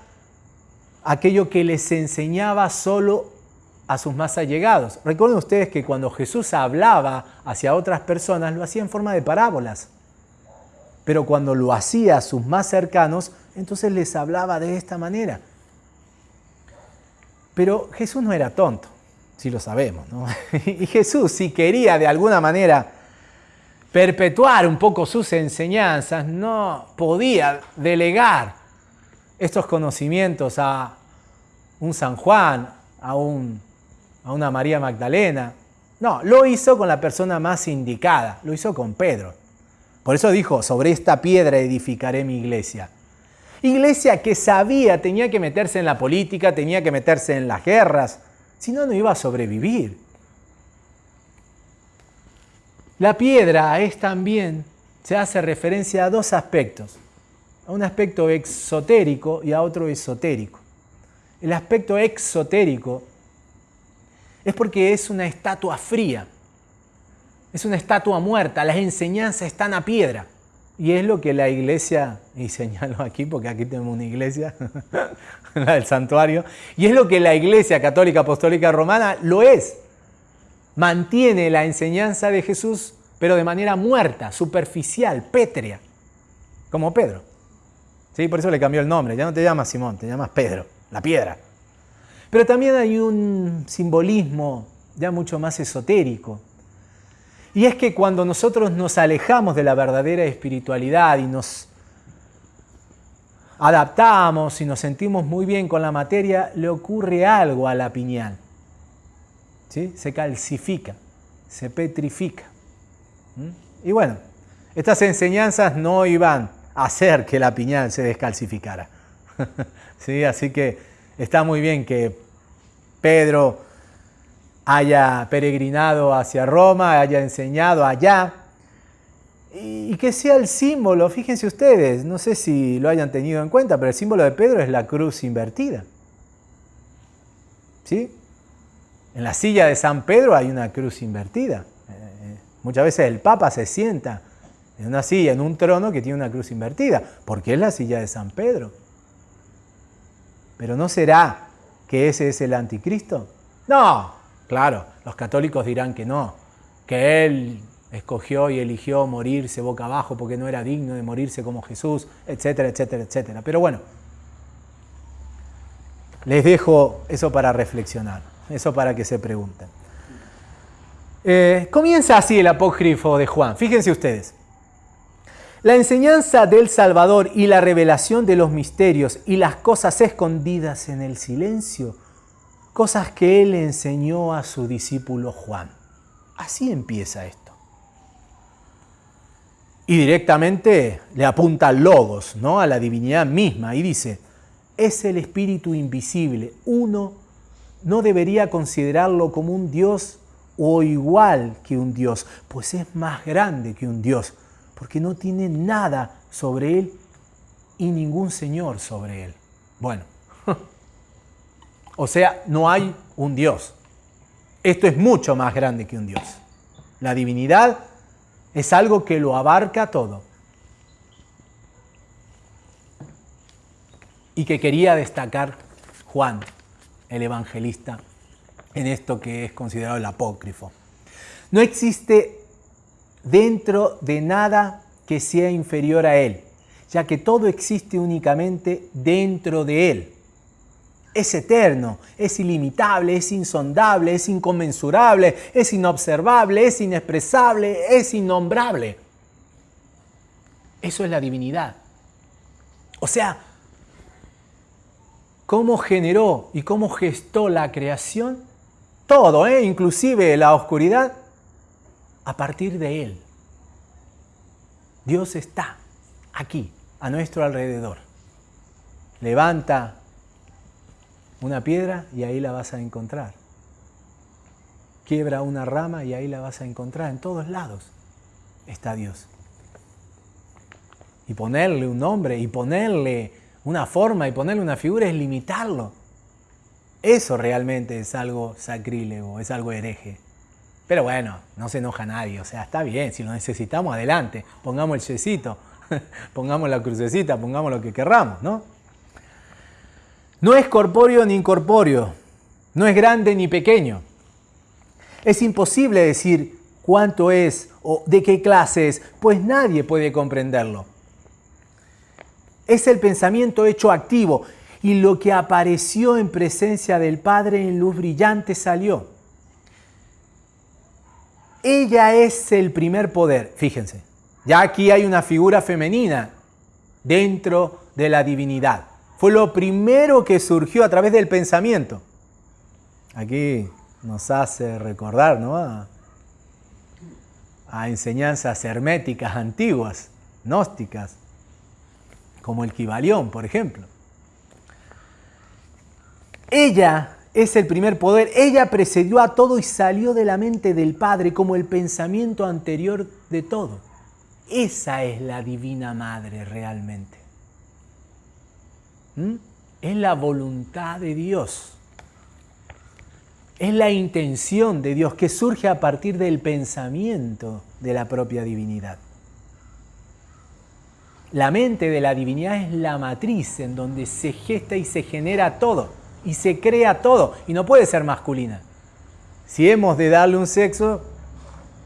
aquello que les enseñaba solo a sus más allegados. Recuerden ustedes que cuando Jesús hablaba hacia otras personas lo hacía en forma de parábolas, pero cuando lo hacía a sus más cercanos, entonces les hablaba de esta manera. Pero Jesús no era tonto, si lo sabemos. Y Jesús, si quería de alguna manera perpetuar un poco sus enseñanzas, no podía delegar estos conocimientos a un San Juan, a, un, a una María Magdalena. No, lo hizo con la persona más indicada, lo hizo con Pedro. Por eso dijo, sobre esta piedra edificaré mi iglesia. Iglesia que sabía, tenía que meterse en la política, tenía que meterse en las guerras, si no, no iba a sobrevivir. La piedra es también, se hace referencia a dos aspectos, a un aspecto exotérico y a otro esotérico. El aspecto exotérico es porque es una estatua fría, es una estatua muerta, las enseñanzas están a piedra. Y es lo que la iglesia, y señalo aquí porque aquí tenemos una iglesia, la del santuario, y es lo que la iglesia católica apostólica romana lo es. Mantiene la enseñanza de Jesús, pero de manera muerta, superficial, pétrea, como Pedro. ¿Sí? Por eso le cambió el nombre, ya no te llamas Simón, te llamas Pedro, la piedra. Pero también hay un simbolismo ya mucho más esotérico, y es que cuando nosotros nos alejamos de la verdadera espiritualidad y nos adaptamos y nos sentimos muy bien con la materia, le ocurre algo a la piñal. ¿Sí? Se calcifica, se petrifica. ¿Mm? Y bueno, estas enseñanzas no iban a hacer que la piñal se descalcificara. ¿Sí? Así que está muy bien que Pedro haya peregrinado hacia Roma, haya enseñado allá, y que sea el símbolo, fíjense ustedes, no sé si lo hayan tenido en cuenta, pero el símbolo de Pedro es la cruz invertida. ¿Sí? En la silla de San Pedro hay una cruz invertida. Eh, muchas veces el Papa se sienta en una silla, en un trono que tiene una cruz invertida, porque es la silla de San Pedro. Pero ¿no será que ese es el anticristo? No, Claro, los católicos dirán que no, que él escogió y eligió morirse boca abajo porque no era digno de morirse como Jesús, etcétera, etcétera, etcétera. Pero bueno, les dejo eso para reflexionar, eso para que se pregunten. Eh, comienza así el apócrifo de Juan, fíjense ustedes. La enseñanza del Salvador y la revelación de los misterios y las cosas escondidas en el silencio cosas que él enseñó a su discípulo Juan. Así empieza esto. Y directamente le apunta logos, ¿no? a la divinidad misma, y dice, es el espíritu invisible. Uno no debería considerarlo como un Dios o igual que un Dios, pues es más grande que un Dios, porque no tiene nada sobre él y ningún Señor sobre él. Bueno, o sea, no hay un Dios. Esto es mucho más grande que un Dios. La divinidad es algo que lo abarca todo. Y que quería destacar Juan, el evangelista, en esto que es considerado el apócrifo. No existe dentro de nada que sea inferior a él, ya que todo existe únicamente dentro de él es eterno, es ilimitable, es insondable, es inconmensurable, es inobservable, es inexpresable, es innombrable. Eso es la divinidad. O sea, cómo generó y cómo gestó la creación, todo, ¿eh? inclusive la oscuridad, a partir de Él. Dios está aquí, a nuestro alrededor. Levanta una piedra y ahí la vas a encontrar. Quiebra una rama y ahí la vas a encontrar. En todos lados está Dios. Y ponerle un nombre y ponerle una forma y ponerle una figura es limitarlo. Eso realmente es algo sacrílego, es algo hereje. Pero bueno, no se enoja nadie, o sea, está bien, si lo necesitamos, adelante, pongamos el yesito. pongamos la crucecita, pongamos lo que querramos, ¿no? No es corpóreo ni incorpóreo, no es grande ni pequeño. Es imposible decir cuánto es o de qué clase es, pues nadie puede comprenderlo. Es el pensamiento hecho activo y lo que apareció en presencia del Padre en luz brillante salió. Ella es el primer poder, fíjense. Ya aquí hay una figura femenina dentro de la divinidad. Fue lo primero que surgió a través del pensamiento. Aquí nos hace recordar ¿no? a, enseñanzas herméticas antiguas, gnósticas, como el Kibalión, por ejemplo. Ella es el primer poder, ella precedió a todo y salió de la mente del Padre como el pensamiento anterior de todo. Esa es la Divina Madre realmente. ¿Mm? Es la voluntad de Dios. Es la intención de Dios que surge a partir del pensamiento de la propia divinidad. La mente de la divinidad es la matriz en donde se gesta y se genera todo y se crea todo y no puede ser masculina. Si hemos de darle un sexo,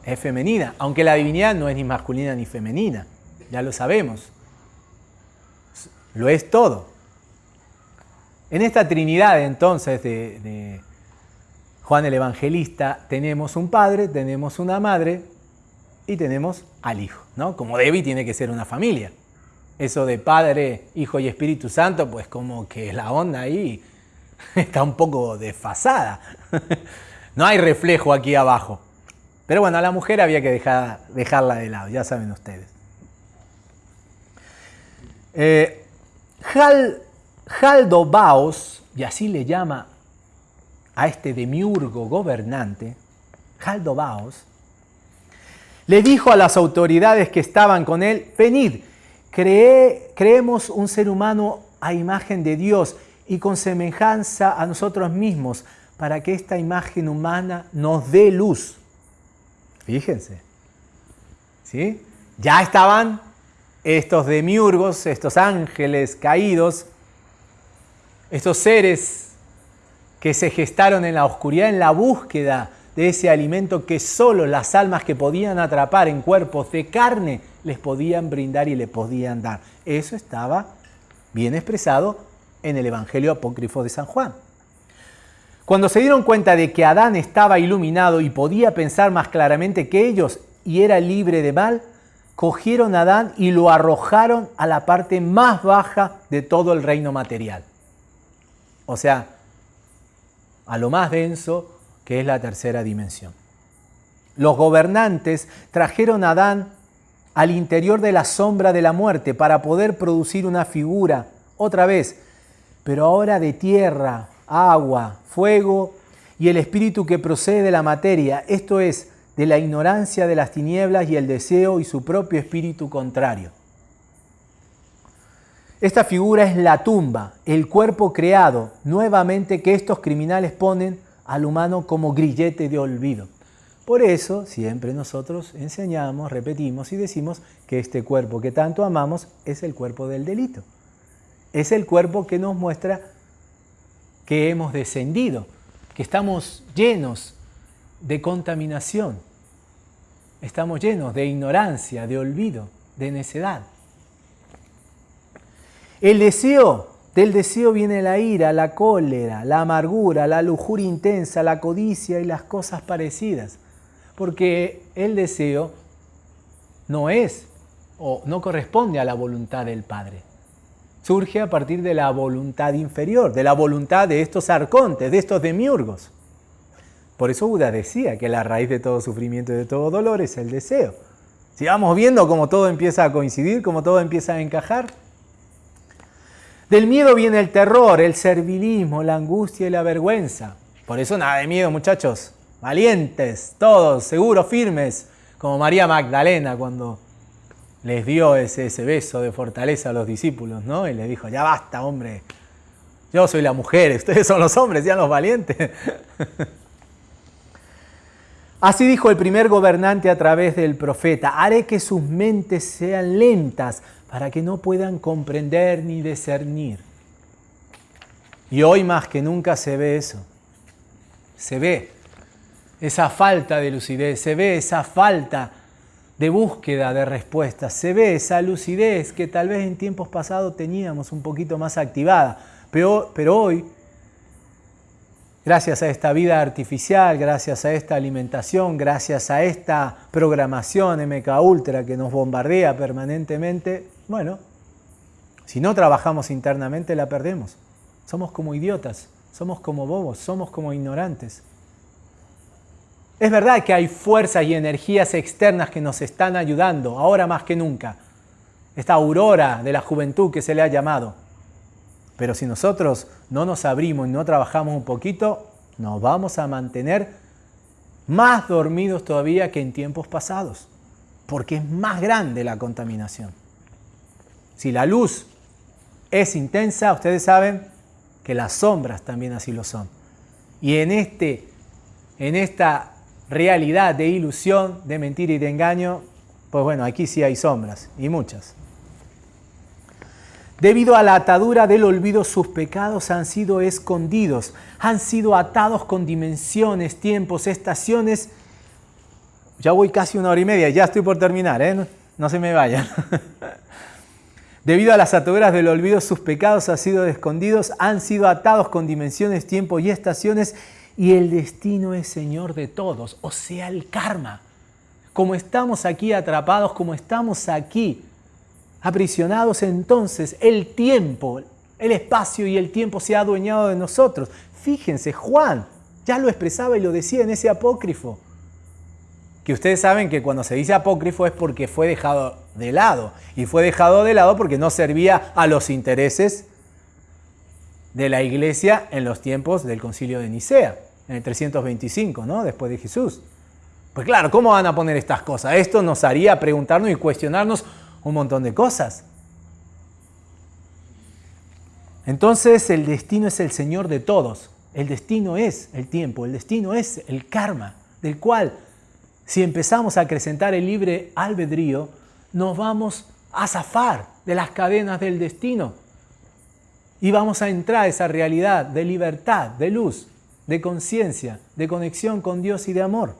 es femenina, aunque la divinidad no es ni masculina ni femenina, ya lo sabemos. Lo es todo. En esta Trinidad entonces de, Juan el Evangelista tenemos un padre, tenemos una madre y tenemos al Hijo, ¿no? Como debe tiene que ser una familia. Eso de Padre, Hijo y Espíritu Santo, pues como que la onda ahí está un poco desfasada. No hay reflejo aquí abajo. Pero bueno, a la mujer había que dejar, dejarla de lado, ya saben ustedes. Eh, Jaldo Baos, y así le llama a este demiurgo gobernante, Jaldo Baos, le dijo a las autoridades que estaban con él, venid, creemos un ser humano a imagen de Dios y con semejanza a nosotros mismos, para que esta imagen humana nos dé luz. Fíjense. ¿Sí? Ya estaban estos demiurgos, estos ángeles caídos, estos seres que se gestaron en la oscuridad en la búsqueda de ese alimento que solo las almas que podían atrapar en cuerpos de carne les podían brindar y le podían dar. Eso estaba bien expresado en el Evangelio apócrifo de San Juan. Cuando se dieron cuenta de que Adán estaba iluminado y podía pensar más claramente que ellos y era libre de mal, cogieron a Adán y lo arrojaron a la parte más baja de todo el reino material. O sea, a lo más denso que es la tercera dimensión. Los gobernantes trajeron a Adán al interior de la sombra de la muerte para poder producir una figura, otra vez, pero ahora de tierra, agua, fuego y el espíritu que procede de la materia, esto es, de la ignorancia de las tinieblas y el deseo y su propio espíritu contrario. Esta figura es la tumba, el cuerpo creado nuevamente que estos criminales ponen al humano como grillete de olvido. Por eso siempre nosotros enseñamos, repetimos y decimos que este cuerpo que tanto amamos es el cuerpo del delito. Es el cuerpo que nos muestra que hemos descendido, que estamos llenos de contaminación, estamos llenos de ignorancia, de olvido, de necedad. El deseo, del deseo viene la ira, la cólera, la amargura, la lujuria intensa, la codicia y las cosas parecidas, porque el deseo no es o no corresponde a la voluntad del Padre surge a partir de la voluntad inferior, de la voluntad de estos arcontes, de estos demiurgos. Por eso Buda decía que la raíz de todo sufrimiento y de todo dolor es el deseo. Si vamos viendo cómo todo empieza a coincidir, cómo todo empieza a encajar. Del miedo viene el terror, el servilismo, la angustia y la vergüenza. Por eso nada de miedo, muchachos. Valientes, todos, seguros, firmes, como María Magdalena cuando les dio ese, ese beso de fortaleza a los discípulos, ¿no? Y les dijo, ya basta, hombre, yo soy la mujer, ustedes son los hombres, sean los valientes. Así dijo el primer gobernante a través del profeta, haré que sus mentes sean lentas para que no puedan comprender ni discernir. Y hoy más que nunca se ve eso. Se ve esa falta de lucidez, se ve esa falta de búsqueda de respuestas, se ve esa lucidez que tal vez en tiempos pasados teníamos un poquito más activada, pero, pero hoy Gracias a esta vida artificial, gracias a esta alimentación, gracias a esta programación MK Ultra que nos bombardea permanentemente, bueno, si no trabajamos internamente la perdemos. Somos como idiotas, somos como bobos, somos como ignorantes. Es verdad que hay fuerzas y energías externas que nos están ayudando, ahora más que nunca. Esta aurora de la juventud que se le ha llamado. Pero si nosotros no nos abrimos y no trabajamos un poquito, nos vamos a mantener más dormidos todavía que en tiempos pasados, porque es más grande la contaminación. Si la luz es intensa, ustedes saben que las sombras también así lo son. Y en, este, en esta realidad de ilusión, de mentira y de engaño, pues bueno, aquí sí hay sombras, y muchas. Debido a la atadura del olvido, sus pecados han sido escondidos, han sido atados con dimensiones, tiempos, estaciones. Ya voy casi una hora y media, ya estoy por terminar, ¿eh? no, se me vayan. Debido a las ataduras del olvido, sus pecados han sido escondidos, han sido atados con dimensiones, tiempos y estaciones, y el destino es Señor de todos, o sea, el karma. Como estamos aquí atrapados, como estamos aquí aprisionados, entonces el tiempo, el espacio y el tiempo se ha adueñado de nosotros. Fíjense, Juan ya lo expresaba y lo decía en ese apócrifo. Que ustedes saben que cuando se dice apócrifo es porque fue dejado de lado. Y fue dejado de lado porque no servía a los intereses de la iglesia en los tiempos del concilio de Nicea, en el 325, ¿no? Después de Jesús. Pues claro, ¿cómo van a poner estas cosas? Esto nos haría preguntarnos y cuestionarnos un montón de cosas. Entonces el destino es el Señor de todos. El destino es el tiempo, el destino es el karma, del cual si empezamos a acrecentar el libre albedrío, nos vamos a zafar de las cadenas del destino y vamos a entrar a esa realidad de libertad, de luz, de conciencia, de conexión con Dios y de amor.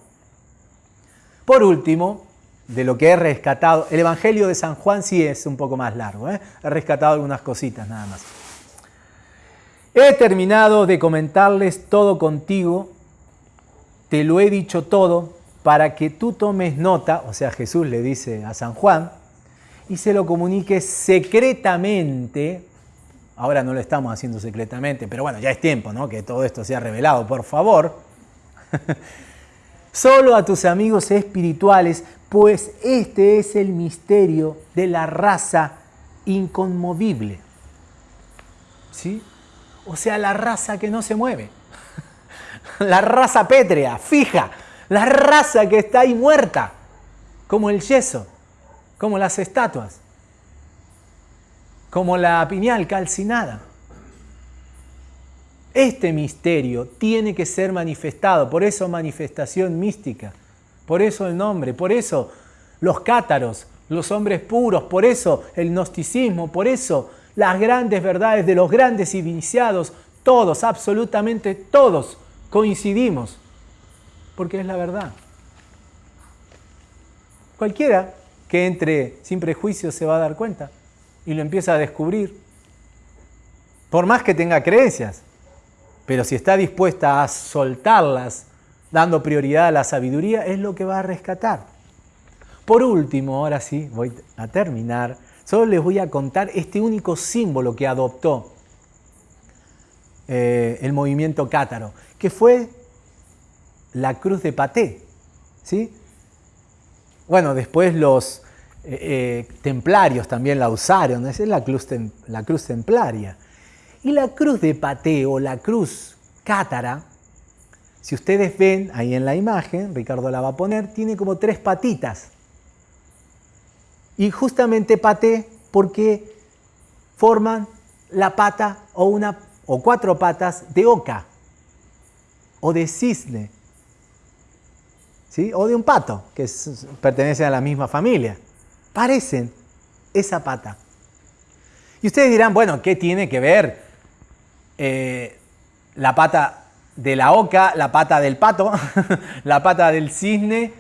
Por último, de lo que he rescatado. El Evangelio de San Juan sí es un poco más largo, ¿eh? he rescatado algunas cositas nada más. He terminado de comentarles todo contigo, te lo he dicho todo para que tú tomes nota, o sea, Jesús le dice a San Juan, y se lo comuniques secretamente, ahora no lo estamos haciendo secretamente, pero bueno, ya es tiempo, ¿no? Que todo esto sea revelado, por favor. Solo a tus amigos espirituales pues este es el misterio de la raza inconmovible. ¿Sí? O sea, la raza que no se mueve. La raza pétrea, fija. La raza que está ahí muerta, como el yeso, como las estatuas, como la piñal calcinada. Este misterio tiene que ser manifestado, por eso manifestación mística por eso el nombre, por eso los cátaros, los hombres puros, por eso el gnosticismo, por eso las grandes verdades de los grandes iniciados, todos, absolutamente todos coincidimos, porque es la verdad. Cualquiera que entre sin prejuicios se va a dar cuenta y lo empieza a descubrir, por más que tenga creencias, pero si está dispuesta a soltarlas dando prioridad a la sabiduría, es lo que va a rescatar. Por último, ahora sí, voy a terminar, solo les voy a contar este único símbolo que adoptó eh, el movimiento cátaro, que fue la cruz de Paté. ¿sí? Bueno, después los eh, eh, templarios también la usaron, esa es la cruz, la cruz templaria. Y la cruz de Paté o la cruz cátara si ustedes ven ahí en la imagen, Ricardo la va a poner, tiene como tres patitas. Y justamente paté porque forman la pata o, una, o cuatro patas de oca o de cisne. ¿sí? o de un pato, que pertenece a la misma familia. Parecen esa pata. Y ustedes dirán, bueno, ¿qué tiene que ver eh, la pata de la oca, la pata del pato, la pata del cisne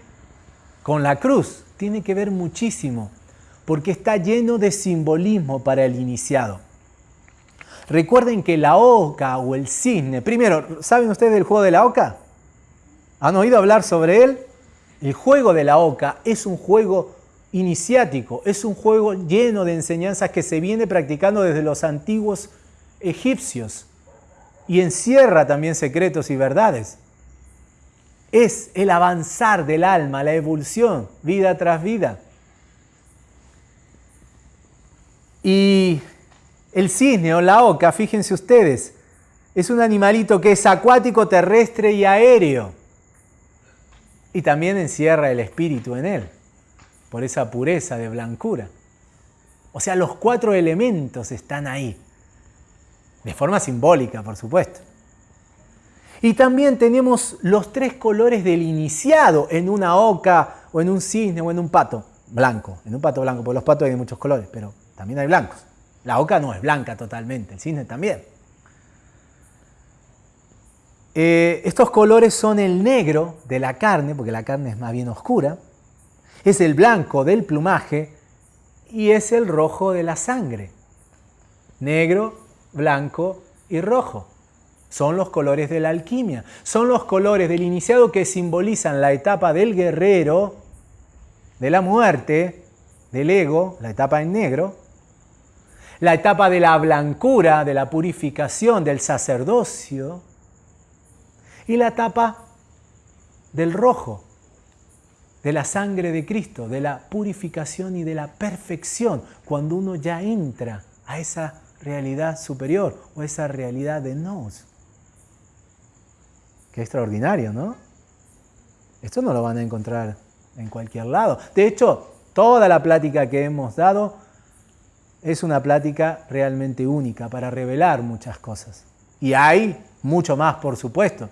con la cruz? Tiene que ver muchísimo, porque está lleno de simbolismo para el iniciado. Recuerden que la oca o el cisne, primero, ¿saben ustedes del juego de la oca? ¿Han oído hablar sobre él? El juego de la oca es un juego iniciático, es un juego lleno de enseñanzas que se viene practicando desde los antiguos egipcios y encierra también secretos y verdades. Es el avanzar del alma, la evolución, vida tras vida. Y el cisne o la oca, fíjense ustedes, es un animalito que es acuático, terrestre y aéreo. Y también encierra el espíritu en él, por esa pureza de blancura. O sea, los cuatro elementos están ahí, de forma simbólica, por supuesto. Y también tenemos los tres colores del iniciado en una oca o en un cisne o en un pato blanco. En un pato blanco, porque los patos hay muchos colores, pero también hay blancos. La oca no es blanca totalmente, el cisne también. Eh, estos colores son el negro de la carne, porque la carne es más bien oscura, es el blanco del plumaje y es el rojo de la sangre. Negro, blanco y rojo. Son los colores de la alquimia, son los colores del iniciado que simbolizan la etapa del guerrero, de la muerte, del ego, la etapa en negro, la etapa de la blancura, de la purificación, del sacerdocio, y la etapa del rojo, de la sangre de Cristo, de la purificación y de la perfección, cuando uno ya entra a esa realidad superior o esa realidad de nos. Qué extraordinario, ¿no? Esto no lo van a encontrar en cualquier lado. De hecho, toda la plática que hemos dado es una plática realmente única para revelar muchas cosas. Y hay mucho más, por supuesto.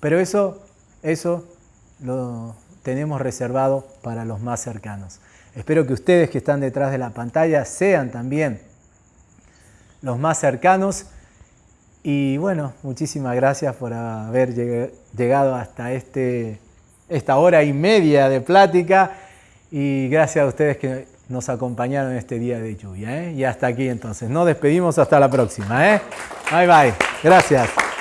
Pero eso, eso lo tenemos reservado para los más cercanos. Espero que ustedes que están detrás de la pantalla sean también los más cercanos. Y bueno, muchísimas gracias por haber llegado hasta este, esta hora y media de plática. Y gracias a ustedes que nos acompañaron este día de lluvia. ¿eh? Y hasta aquí entonces. Nos despedimos hasta la próxima. ¿eh? Bye bye. Gracias.